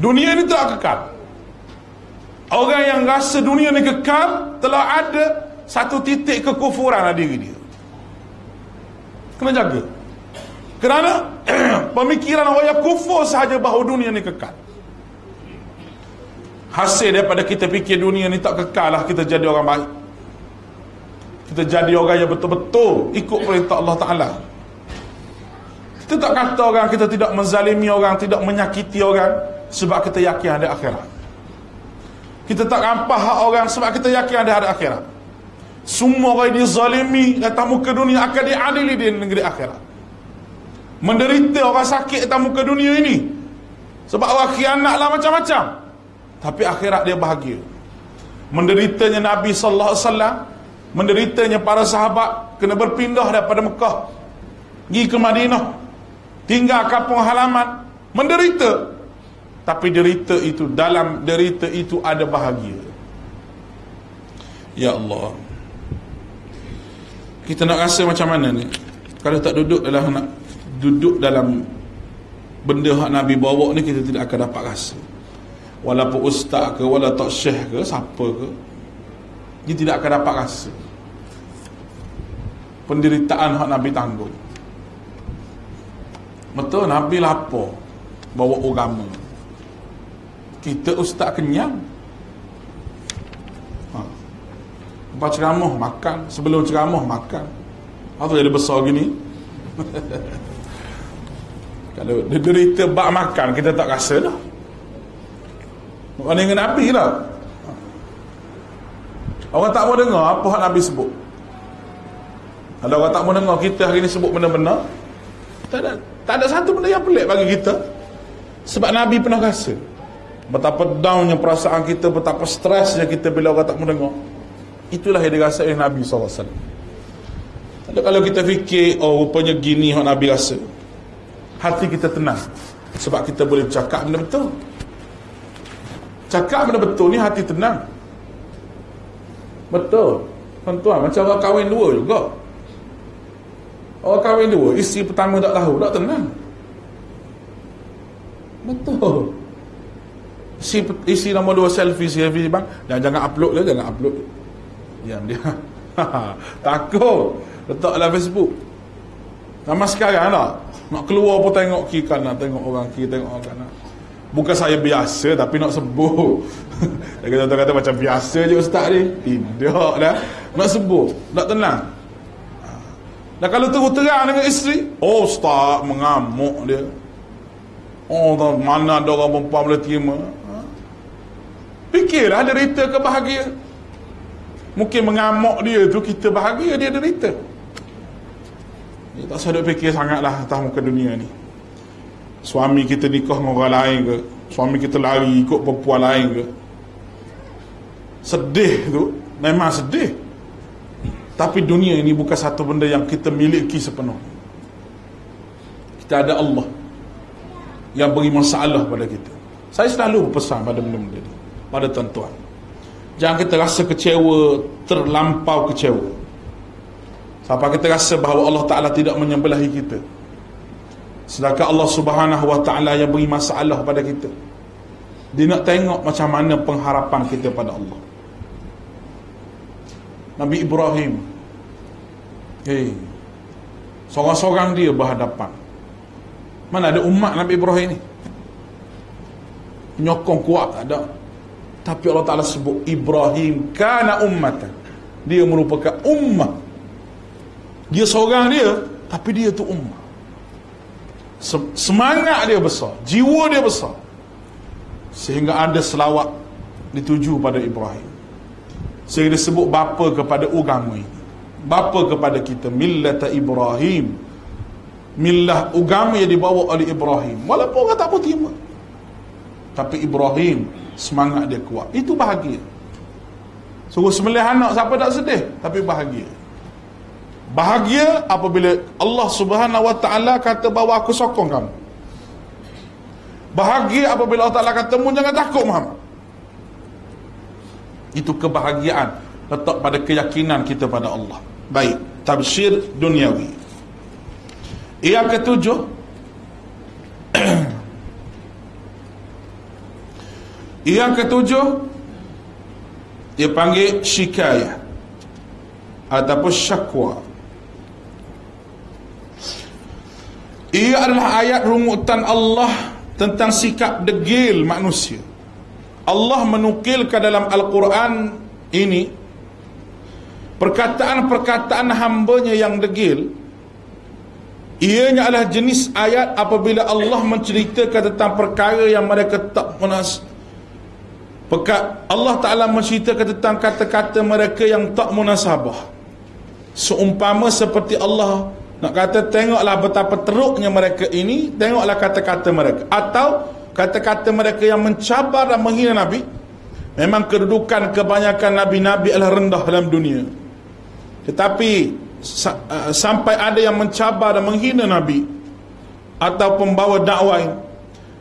Dunia ini tidak kekal. Orang yang rasa dunia ini kekal telah ada satu titik kekufuran ada diri dia. Kena jaga. Kerana pemikiran orang yang kufur sahaja bahawa dunia ini kekal hasil daripada kita fikir dunia ni tak kekal lah kita jadi orang baik. Kita jadi orang yang betul-betul ikut perintah Allah Ta'ala. Kita tak kata orang kita tidak menzalimi orang tidak menyakiti orang sebab kita yakin ada akhirat. Kita tak rampah hak orang sebab kita yakin ada ada akhirat. Semua orang dizalimi datang muka dunia akan diadili di negeri akhirat. Menderita orang sakit datang muka dunia ini sebab orang khianat lah macam-macam tapi akhirat dia bahagia. Menderitanya Nabi sallallahu alaihi wasallam menderitanya para sahabat kena berpindah daripada Mekah pergi ke Madinah tinggal kampung halaman menderita. Tapi derita itu dalam derita itu ada bahagia. Ya Allah. Kita nak rasa macam mana ni? Kalau tak duduk dalam nak duduk dalam benda hak Nabi bawa ni kita tidak akan dapat rasa walaupun ustaz ke walaupun tak syekh ke siapa ke dia tidak akan dapat rasa. Penderitaan hak Nabi tanggung. Betul Nabi lapar bawa agama. Kita ustaz kenyang. Ha. lepas ceramah? Makan. Sebelum ceramah makan. Apa jadi besar gini? Kalau dia derita bak makan kita tak rasa dah Orang dengan Nabi lah. Orang tak mau dengar apa yang Nabi sebut? Kalau orang tak mau dengar kita hari ni sebut benda-benda tak ada, tak ada satu benda yang pelik bagi kita. Sebab Nabi pernah rasa Betapa downnya perasaan kita Betapa stresnya kita bila orang tak mau dengar. Itulah yang dirasa oleh Nabi SAW Tapi kalau kita fikir Oh rupanya gini yang Nabi rasa. Hati kita tenang Sebab kita boleh bercakap benda betul Cakap benda betul ni hati tenang. Betul. Tuan-tuan macam orang kahwin dua juga. Orang kahwin dua Isteri pertama tak tahu Tak tenang. Betul. Isteri, isteri nombor dua selfie Selfie bang. Jangan, jangan upload lah Jangan upload. Diam dia Takut. Letak dalam Facebook. Sama sekarang lah. Nak keluar pun tengok kiri kanan Tengok orang kiri Tengok orang kanan Bukan saya biasa tapi nak sebut. Dia kata kata macam biasa je ustaz ni. Tidak dah. Nak sebut, nak tenang. Dan kalau terus terang dengan isteri, oh ustaz mengamuk dia. Oh mana ada orang perempuan boleh terima. Ha? Fikirlah derita ke bahagia. Mungkin mengamuk dia tu kita bahagia dia derita. Dia tak sedap fikir sangatlah atas muka dunia ni suami kita nikah dengan orang lain ke? Suami kita lari ikut perempuan lain ke? Sedih tu. Memang sedih. Tapi dunia ini bukan satu benda yang kita miliki sepenuh kita ada Allah yang beri masalah pada kita. Saya selalu berpesan pada benda-benda ini pada tuan-tuan. Jangan kita rasa kecewa terlampau kecewa. Sampai kita rasa bahawa Allah Ta'ala tidak menyembelahi kita Sedangkan Allah subhanahu wa ta'ala yang beri masalah pada kita. Dia nak tengok macam mana pengharapan kita pada Allah. Nabi Ibrahim. Hei Seorang-seorang dia berhadapan. Mana ada umat Nabi Ibrahim ni? Nyokong kuat tak ada. Tapi Allah Ta'ala sebut Ibrahim kana ummatan. Dia merupakan ummah. Dia seorang dia Tapi dia tu ummah semangat dia besar jiwa dia besar sehingga ada selawat dituju pada Ibrahim. Sehingga disebut bapa kepada agama ini. Bapa kepada kita millata Ibrahim. Millah agama yang dibawa oleh Ibrahim. Walaupun orang tak pun terima. Tapi Ibrahim semangat dia kuat. Itu bahagia. Suruh sembelih anak siapa tak sedih tapi bahagia Bahagia apabila Allah Subhanahu Wa Taala kata bahawa aku sokong kamu. Bahagia apabila Allah Taala kata mu jangan takut Muhammad. Itu kebahagiaan letak pada keyakinan kita pada Allah. Baik, tabsyir duniawi. Yang ketujuh Yang ketujuh dia panggil syikayah ataupun syakwa Ia adalah ayat rungutan Allah tentang sikap degil manusia. Allah menukilkan dalam Al-Quran ini perkataan-perkataan hambanya yang degil. Ianya adalah jenis ayat apabila Allah menceritakan tentang perkara yang mereka tak munas Allah Ta'ala menceritakan tentang kata-kata mereka yang tak munasabah. Seumpama seperti Allah nak kata tengoklah betapa teruknya mereka ini Tengoklah kata-kata mereka. Atau kata-kata mereka yang mencabar dan menghina Nabi Memang kedudukan kebanyakan Nabi-Nabi adalah rendah dalam dunia. Tetapi uh, Sampai ada yang mencabar dan menghina Nabi Atau pembawa dakwah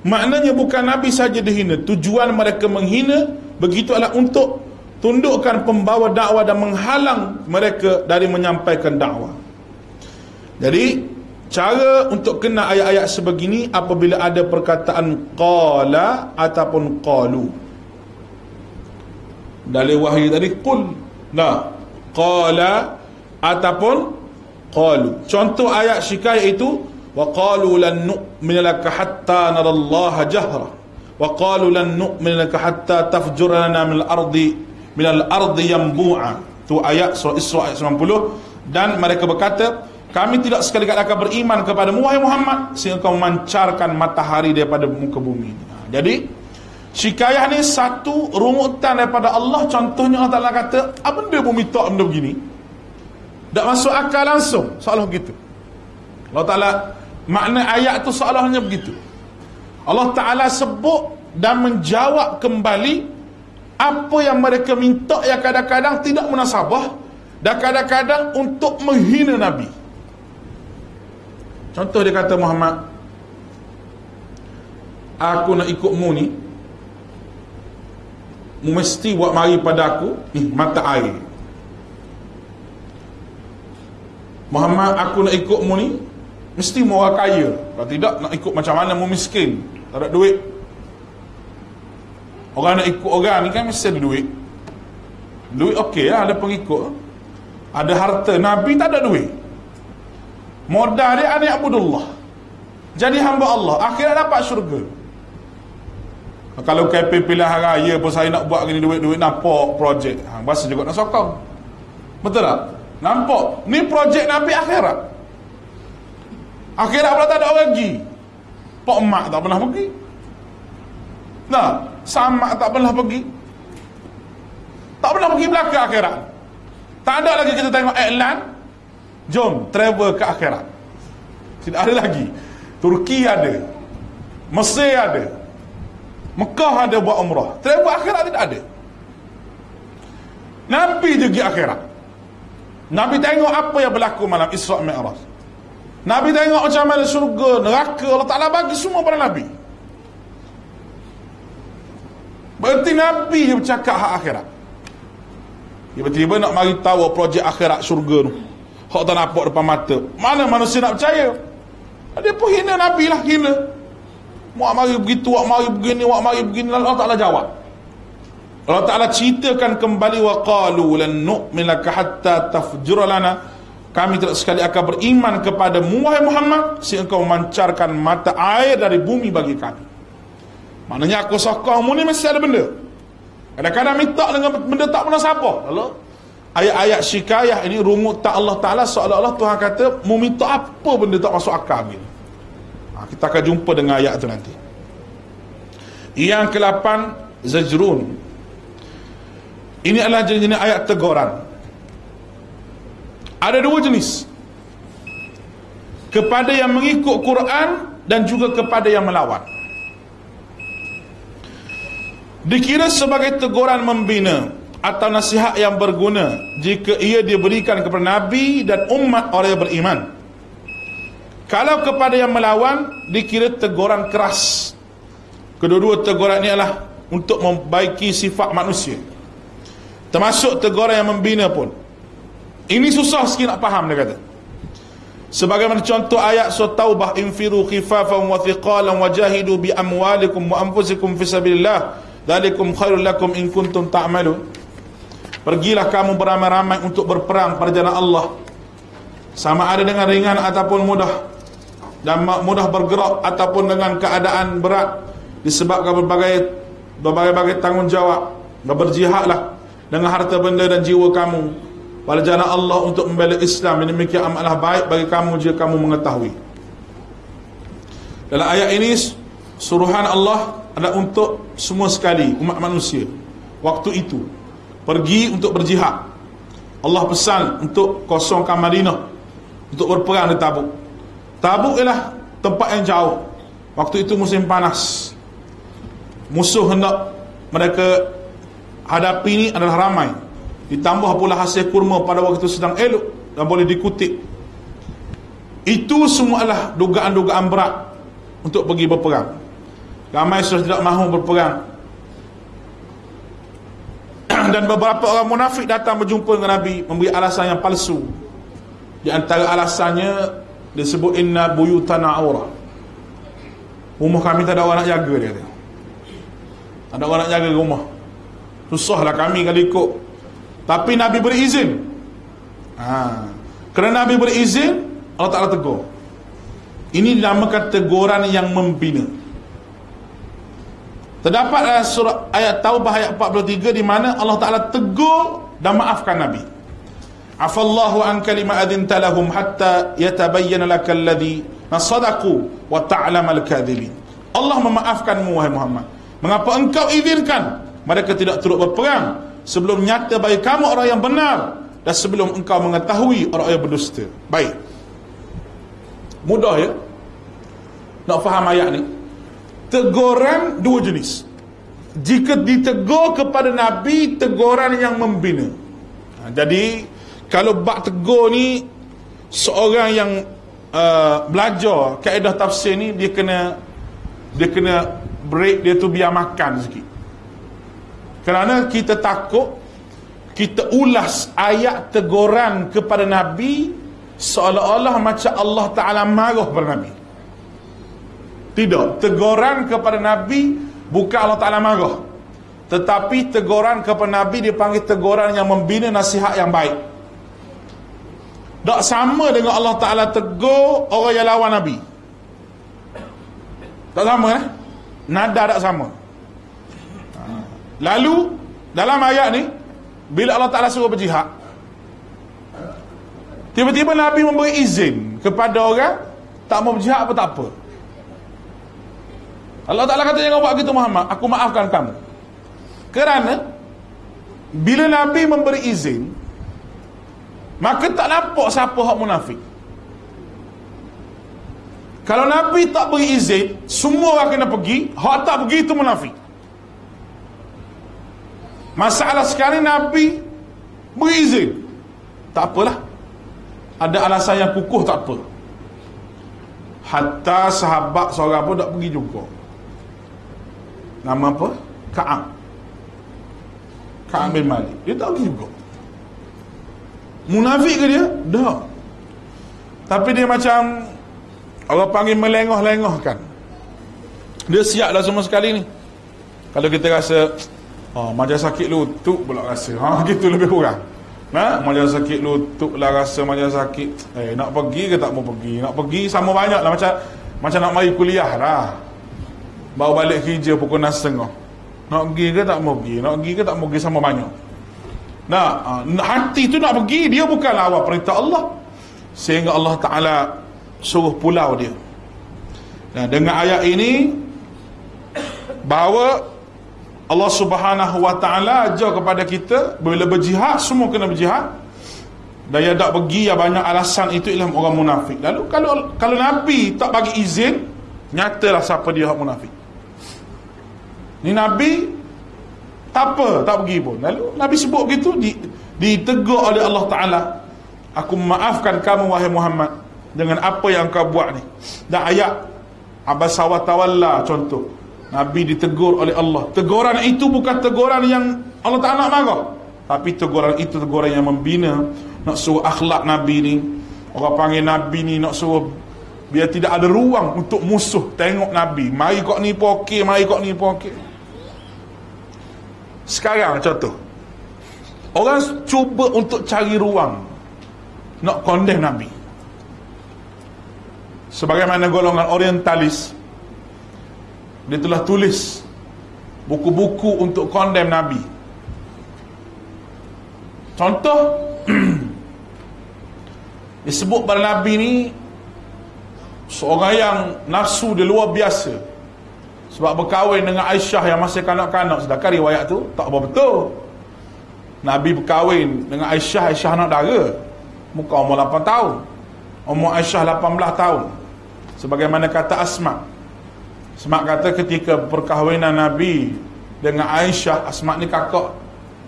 Maknanya bukan Nabi saja dihina. Tujuan mereka menghina Begitu adalah untuk Tundukkan pembawa dakwah dan menghalang mereka Dari menyampaikan dakwah jadi cara untuk kena ayat-ayat sebegini apabila ada perkataan qala ataupun qalu. Dari wahyu tadi qul nah qala ataupun qalu. Contoh ayat syikayah itu wa qalu lan nu'mina laka hatta narallaha jahra wa qalu lan nu'mina laka hatta tafjura lana min al-ardi min al-ardi yanbu'a. Tu ayat surah Isra ayat 90 dan mereka berkata kami tidak sekali-kali akan beriman kepada Wahai Muhammad sehingga kau memancarkan matahari daripada muka bumi. Jadi Syikayah ni satu rungutan daripada Allah. Contohnya Allah Ta'ala kata Apa benda bumi tak benda begini? Tak masuk akal langsung Seolah begitu. Allah Ta'ala Makna ayat tu seolahnya begitu. Allah Ta'ala sebut Dan menjawab kembali Apa yang mereka minta Yang kadang-kadang tidak menasabah Dan kadang-kadang untuk menghina Nabi Contoh dia kata Muhammad Aku nak ikut mu ni Mu mesti buat mari pada aku eh, Mata air. Muhammad aku nak ikut mu ni Mesti mu orang kaya. Kalau tidak nak ikut macam mana mu miskin? Tak ada duit. Orang nak ikut orang ni kan mesti ada duit. Duit okey lah ada pengikut. Ada harta Nabi tak ada duit Modal dia anak Abdullah. Jadi hamba Allah. Akhirnya dapat syurga. Kalau KP pilihan raya pun saya nak buat gini duit-duit nampak projek. Ha, bahasa juga nak sokong. Betul tak? Nampak. Ni projek Nabi akhirat. Akhirat pula tak ada orang pergi. Pak mak tak pernah pergi. Nah, sama tak pernah pergi. Tak pernah pergi belakang akhirat. Tak ada lagi kita tengok iklan Jom travel ke akhirat. Tidak ada lagi. Turki ada. Mesir ada. Mekah ada buat umrah. Travel akhirat tidak ada. Nabi juga akhirat. Nabi tengok apa yang berlaku malam Isra' Mi'raj. Nabi tengok macam mana surga, neraka, Allah Ta'ala bagi semua pada Nabi. Berarti Nabi dia bercakap hak akhirat. Tiba-tiba nak mari tahu projek akhirat surga tu. Hak tak nampak depan mata. Mana manusia nak percaya? Dia pun hina Nabi lah, hina. Wak mari begitu, wak mari begini, wak mari begini. Allah Ta'ala jawab. Allah Ta'ala ceritakan kembali wa qalu lan nu'min laka hatta tafjura lana. Kami tidak sekali akan beriman kepada Wahai Muhammad sehingga kau memancarkan mata air dari bumi bagi kami. Maknanya aku sokong mu ni mesti ada benda. Kadang-kadang minta dengan benda tak pernah siapa. Lalu ayat-ayat syikayah ini rumut tak Allah Ta'ala. Seolah-olah Tuhan kata mu minta apa benda tak masuk akal ni? Ha, kita akan jumpa dengan ayat itu nanti. Yang ke-8 zajrun. Ini adalah jenis ayat teguran. Ada dua jenis. Kepada yang mengikut Quran dan juga kepada yang melawan. Dikira sebagai teguran membina atau nasihat yang berguna jika ia diberikan kepada Nabi dan umat orang yang beriman. Kalau kepada yang melawan dikira teguran keras. Kedua-dua teguran ini adalah untuk membaiki sifat manusia. Termasuk teguran yang membina pun. Ini susah sikit nak faham dia kata. Sebagaimana contoh ayat surah taubah infiru khifafan wa thiqalan wajahidu bi amwalikum wa anfusikum fi sabilillah. Dzalikum khairul lakum in kuntum ta'malun Pergilah kamu beramai-ramai untuk berperang pada jalan Allah. Sama ada dengan ringan ataupun mudah. Dan mudah bergerak ataupun dengan keadaan berat Disebabkan berbagai berbagai-bagai tanggungjawab. Berjihadlah dengan harta benda dan jiwa kamu Pada jalan Allah untuk membela Islam. Ini demikian amalah baik bagi kamu jika kamu mengetahui. Dalam ayat ini Suruhan Allah adalah untuk semua sekali umat manusia. Waktu itu pergi untuk berjihad. Allah pesan untuk kosongkan Madinah untuk berperang di Tabuk. Tabuk ialah tempat yang jauh. Waktu itu musim panas. Musuh hendak mereka hadapi ini adalah ramai. Ditambah pula hasil kurma pada waktu itu sedang elok dan boleh dikutip. Itu semua adalah dugaan-dugaan berat untuk pergi berperang. Ramai sudah tidak mahu berperang dan beberapa orang munafik datang berjumpa dengan Nabi memberi alasan yang palsu. Di antara alasannya disebut inna buyutana aura. Rumah kami tak ada orang nak jaga dia kata. Tak ada orang nak jaga rumah. Susahlah kami kalau ikut. Tapi Nabi berizin ha. kerana Nabi berizin Allah Ta'ala tegur. Ini dinamakan teguran yang membina Terdapat dalam surah ayat Taubah ayat 43 di mana Allah Taala tegur dan maafkan Nabi. Afallahu an kalima adinta lahum hatta yatabayyana lakal ladhi nasadaqu wa ta'lam al-kadhibin. Allah memaafkanmu wahai Muhammad. Mengapa engkau izinkan mereka tidak turut berperang sebelum nyata bagi kamu orang yang benar dan sebelum engkau mengetahui orang yang berdusta. Baik. Mudah ya? Nak faham ayat ni? Teguran dua jenis. Jika ditegur kepada Nabi teguran yang membina. Ha, jadi kalau bak tegur ni seorang yang uh, belajar kaedah tafsir ni dia kena dia kena break dia tu biar makan sikit. Kerana kita takut kita ulas ayat teguran kepada Nabi seolah-olah macam Allah Ta'ala marah kepada Nabi tidak, teguran kepada Nabi bukan Allah Ta'ala marah. Tetapi teguran kepada Nabi dipanggil teguran yang membina nasihat yang baik. Tak sama dengan Allah Ta'ala tegur orang yang lawan Nabi. Tak sama eh? Nada tak sama. Ha. Lalu, dalam ayat ni, bila Allah Ta'ala suruh berjihad, tiba-tiba Nabi memberi izin kepada orang, tak mau berjihad apa tak apa. Allah Ta'ala kata jangan buat gitu Muhammad. Aku maafkan kamu. Kerana Bila Nabi memberi izin Maka tak nampak siapa hak munafik. Kalau Nabi tak beri izin Semua orang kena pergi. Hak tak pergi itu munafik. Masalah sekarang Nabi Beri izin. Tak apalah. Ada alasan yang kukuh tak apa. Hatta sahabat seorang pun tak pergi juga Nama apa? Ka'ab. Ka'ab bin Malik. Dia tak pergi juga Munafik ke dia? Dah Tapi dia macam Allah panggil melengah-lengah kan Dia siap dah semua sekali ni. Kalau kita rasa Oh, macam sakit lutut pula rasa. Ha, Gitu lebih kurang. Ha? Macam sakit lutut lah rasa macam sakit. Eh, nak pergi ke tak mau pergi? Nak pergi sama banyak lah Macam macam nak mari kuliah lah Bawa balik kerja pukul 6 setengah. Nak pergi ke tak mau pergi? Nak pergi ke tak mau pergi sama banyak? Nah, hati tu nak pergi Dia bukanlah awal perintah Allah. Sehingga Allah Ta'ala Suruh pulau dia. Nah, dengan ayat ini bahawa Allah Subhanahu Wa Taala ajar kepada kita bila berjihad semua kena berjihad. Dan yang tak pergi yang banyak alasan itu ialah orang munafik. Lalu kalau kalau Nabi tak bagi izin, nyatalah siapa dia orang munafik. Ni Nabi tak apa, tak pergi pun. Lalu Nabi sebut begitu di, ditegur oleh Allah Taala. Aku maafkan kamu wahai Muhammad dengan apa yang kau buat ni. Dan ayat Abasa wa tawalla contoh. Nabi ditegur oleh Allah. Teguran itu bukan teguran yang Allah Taala marah. Tapi teguran itu teguran yang membina nak suruh akhlak Nabi ni. Orang panggil Nabi ni nak suruh biar tidak ada ruang untuk musuh tengok Nabi. Mari kok ni pun okey, mari kok ni pun okey. Sekarang contoh. Orang cuba untuk cari ruang nak condemn Nabi. Sebagaimana golongan orientalis dia telah tulis buku-buku untuk condemn Nabi. Contoh disebut pada Nabi ni seorang yang nafsu dia luar biasa sebab berkahwin dengan Aisyah yang masih kanak-kanak sedangkan riwayat tu tak betul. Nabi berkahwin dengan Aisyah Aisyah anak dara. Muka umur 8 tahun. Umur Aisyah 18 tahun. Sebagaimana kata Asma. Asma kata ketika perkahwinan Nabi dengan Aisyah Asma ni kakak.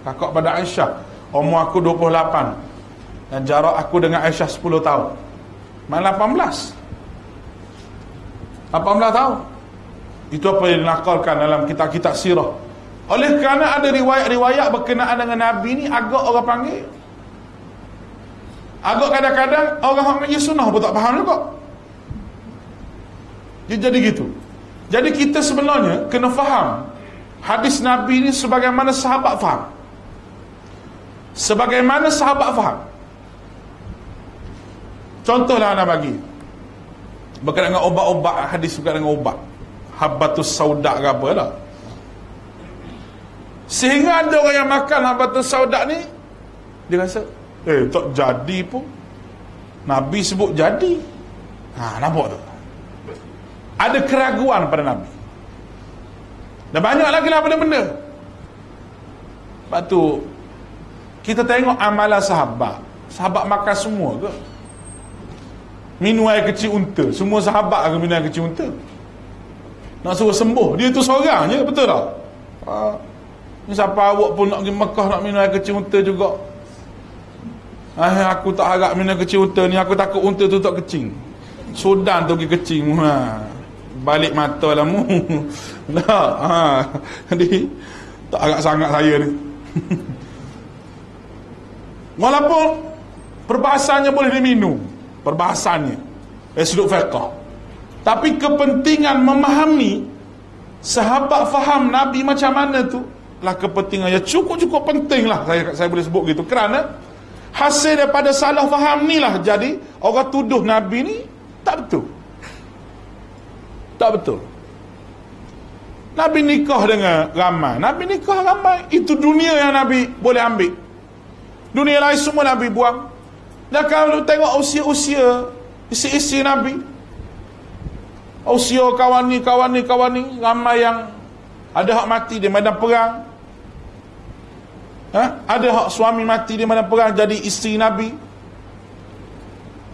Kakak pada Aisyah. Umur aku 28 dan jarak aku dengan Aisyah 10 tahun. Mana 18 18 tahun itu apa yang dinakalkan dalam kitab-kitab sirah. Oleh kerana ada riwayat-riwayat berkenaan dengan Nabi ni agak orang panggil. Agak kadang-kadang orang yang mengaji sunnah pun tak faham juga. Dia jadi gitu. Jadi kita sebenarnya kena faham hadis Nabi ni sebagaimana sahabat faham. Sebagaimana sahabat faham. Contohlah anak bagi. Berkenaan dengan obat-obat hadis berkenaan dengan obat habbatus sauda ke apa lah. Sehingga ada orang yang makan habbatus sauda ni dia rasa eh tak jadi pun. Nabi sebut jadi. Ha, nampak tu ada keraguan pada Nabi. Dan banyak lagi lah benda-benda. Sebab tu kita tengok amalan sahabat. Sahabat makan semua ke? Minum air kecil unta. Semua sahabat akan minum air kecil unta nak suruh sembuh. Dia tu seorang je betul tak? Ha. ni siapa awak pun nak pergi Mekah nak minum air kecil unta juga? Ah, aku tak harap minum kecil unta ni. Aku takut unta tu tak kecil Sudan tu pergi kecil ha. balik mata lah mu. Tak ha. jadi tak agak sangat saya ni. Walaupun perbahasannya boleh diminum. Perbahasannya. Dari sudut fiqah tapi kepentingan memahami sahabat faham Nabi macam mana tu lah kepentingan yang cukup-cukup penting lah saya, saya boleh sebut gitu. Kerana hasil daripada salah faham ni lah jadi orang tuduh Nabi ni tak betul. Tak betul. Nabi nikah dengan ramai Nabi nikah ramai itu dunia yang Nabi boleh ambil. Dunia lain semua Nabi buang. Dan kalau tengok usia-usia isi-isi Nabi usia kawan ni kawan ni kawan ni ramai yang ada hak mati di medan perang. Ha? ada hak suami mati di medan perang jadi isteri Nabi.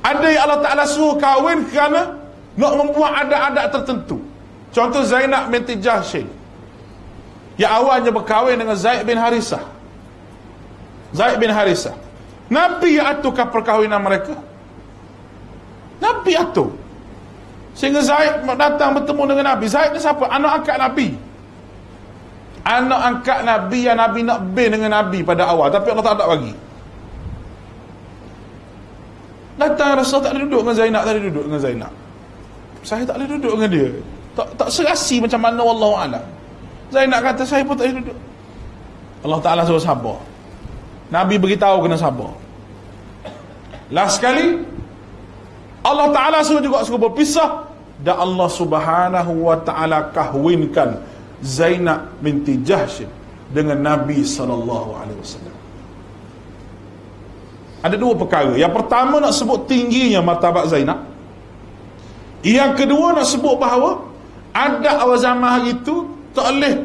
Ada yang Allah Ta'ala suruh kahwin kerana nak membuat adat-adat tertentu. Contoh Zainab binti Jahshin yang awalnya berkahwin dengan Zaid bin Harisah. Zaid bin Harisah. Nabi yang aturkan perkahwinan mereka. Nabi atur Sehingga Zaid datang bertemu dengan Nabi. Zaid ni siapa? Anak angkat Nabi. Anak angkat Nabi yang Nabi nak bin dengan Nabi pada awal. Tapi Allah tak ada bagi. Datang Rasul tak ada duduk dengan Zainab. Tak ada duduk dengan Zainab. Saya tak ada duduk dengan dia. Tak tak serasi macam mana Allah Alam. Zainab kata saya pun tak ada duduk. Allah Ta'ala suruh sabar. Nabi beritahu kena sabar. Last sekali, Allah Ta'ala suruh juga suruh berpisah dan Allah Subhanahu wa taala kahwinkan Zainab binti Jahsh dengan Nabi sallallahu alaihi wasallam. Ada dua perkara. Yang pertama nak sebut tingginya martabat Zainab. Yang kedua nak sebut bahawa ada awal zaman hari itu tak boleh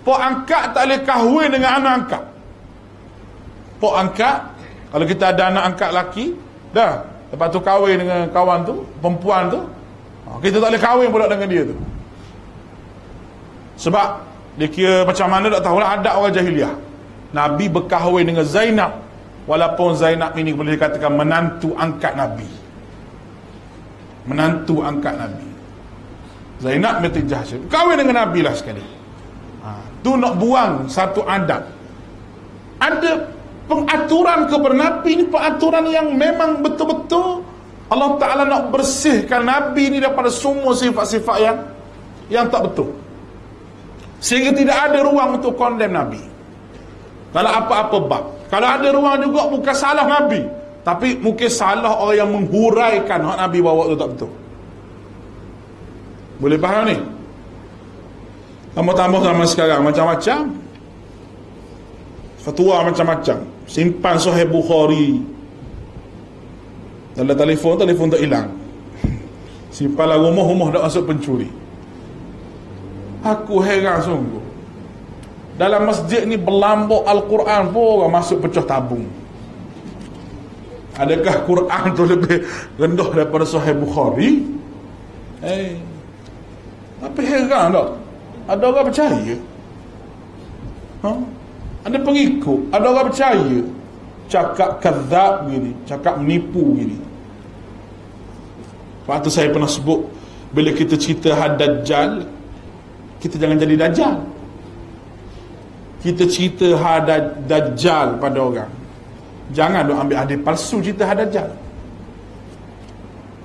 pok angkat tak boleh kahwin dengan anak angkat. Pok angkat kalau kita ada anak angkat laki, dah lepas tu kahwin dengan kawan tu, perempuan tu, kita tak boleh kahwin pula dengan dia tu. Sebab dia kira macam mana tak tahulah ada orang jahiliah. Nabi berkahwin dengan Zainab walaupun Zainab ini boleh dikatakan menantu angkat Nabi. Menantu angkat Nabi. Zainab binti Jahsy kahwin dengan Nabi lah sekali. Ha, tu nak buang satu adat. Ada pengaturan kepada Nabi ni pengaturan yang memang betul-betul Allah Ta'ala nak bersihkan Nabi ni daripada semua sifat-sifat yang yang tak betul. Sehingga tidak ada ruang untuk kondem Nabi. Kalau apa-apa bab. Kalau ada ruang juga bukan salah Nabi. Tapi mungkin salah orang yang menghuraikan hak Nabi bawa tu tak betul. Boleh faham ni? Tambah-tambah zaman sekarang macam-macam. Fatwa macam-macam. Simpan Sahih Bukhari. Dalam telefon, telefon tak hilang. Simpanlah rumah, rumah tak masuk pencuri. Aku heran sungguh. Dalam masjid ni berlambuk Al-Quran pun orang masuk pecah tabung. Adakah Quran tu lebih rendah daripada Sahih Bukhari? Eh. Hey. Tapi heran tak? Ada orang percaya? Ha? Ada pengikut? Ada orang percaya? Cakap kezab gini, cakap menipu gini. Waktu saya pernah sebut bila kita cerita had dajjal, kita jangan jadi dajjal. Kita cerita had dajjal pada orang. Jangan duk ambil hadis palsu cerita had dajjal.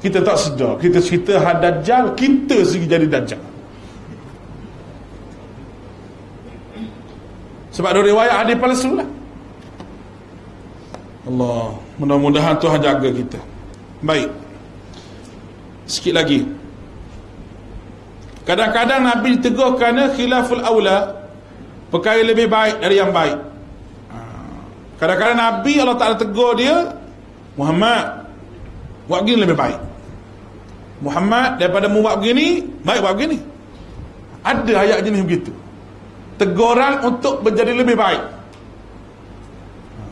Kita tak sedar kita cerita had dajjal kita sendiri jadi dajjal. Sebab ada riwayat hadis palsu lah Allah mudah-mudahan Tuhan jaga kita. Baik. Sikit lagi. Kadang-kadang Nabi tegur kerana khilaful awla Perkara lebih baik dari yang baik. Ha. Kadang-kadang Nabi Allah Ta'ala tegur dia Muhammad Buat begini lebih baik. Muhammad daripada mu buat begini Baik buat begini. Ada ayat jenis begitu. Teguran untuk menjadi lebih baik.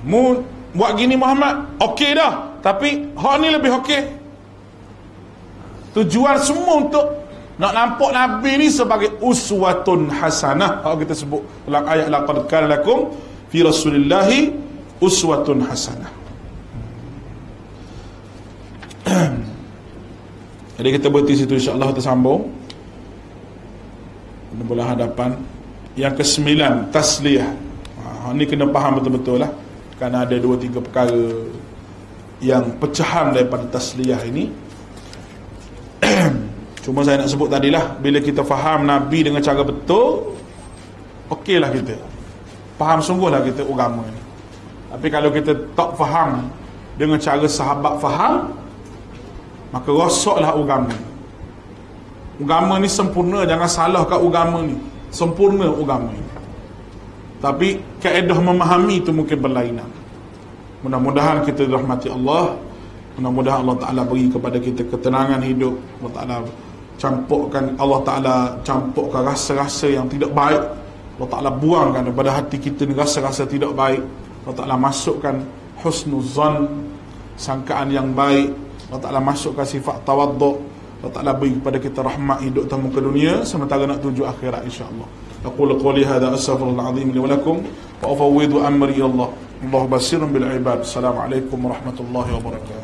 Mu buat gini Muhammad Okey dah Tapi hak ni lebih okey Tujuan semua untuk nak nampak Nabi ni sebagai uswatun hasanah. Kalau kita sebut dalam ayat laqad kana lakum fi Rasulillah uswatun hasanah. Jadi kita berhenti situ insya-Allah kita sambung. Mudah hadapan yang kesembilan tasliyah. Ha, ni kena faham betul-betul lah. Kerana ada dua tiga perkara yang pecahan daripada tasliyah ini. Cuma saya nak sebut tadilah Bila kita faham Nabi dengan cara betul Okeylah kita. Faham sungguhlah kita agama ni. Tapi kalau kita tak faham Dengan cara sahabat faham Maka rosoklah agama. Agama ni sempurna Jangan salah kat agama ni. Sempurna agama ni Tapi keedah memahami itu mungkin berlainan. Mudah-mudahan kita dirahmati Allah. Mudah-mudahan Allah Ta'ala beri kepada kita ketenangan hidup. Allah Ta'ala campurkan Allah Ta'ala campurkan rasa-rasa yang tidak baik. Allah Ta'ala buangkan daripada hati kita ni rasa-rasa tidak baik. Allah Ta'ala masukkan husnuzan sangkaan yang baik. Allah Ta'ala masukkan sifat tawaduk Allah Ta'ala beri kepada kita rahmat hidup tamu ke dunia sementara nak tuju akhirat insyaAllah أقول قولي هذا أستغفر الله العظيم لي ولكم وأفوض أمري الله. الله بصير بالعباد. السلام عليكم ورحمة الله وبركاته.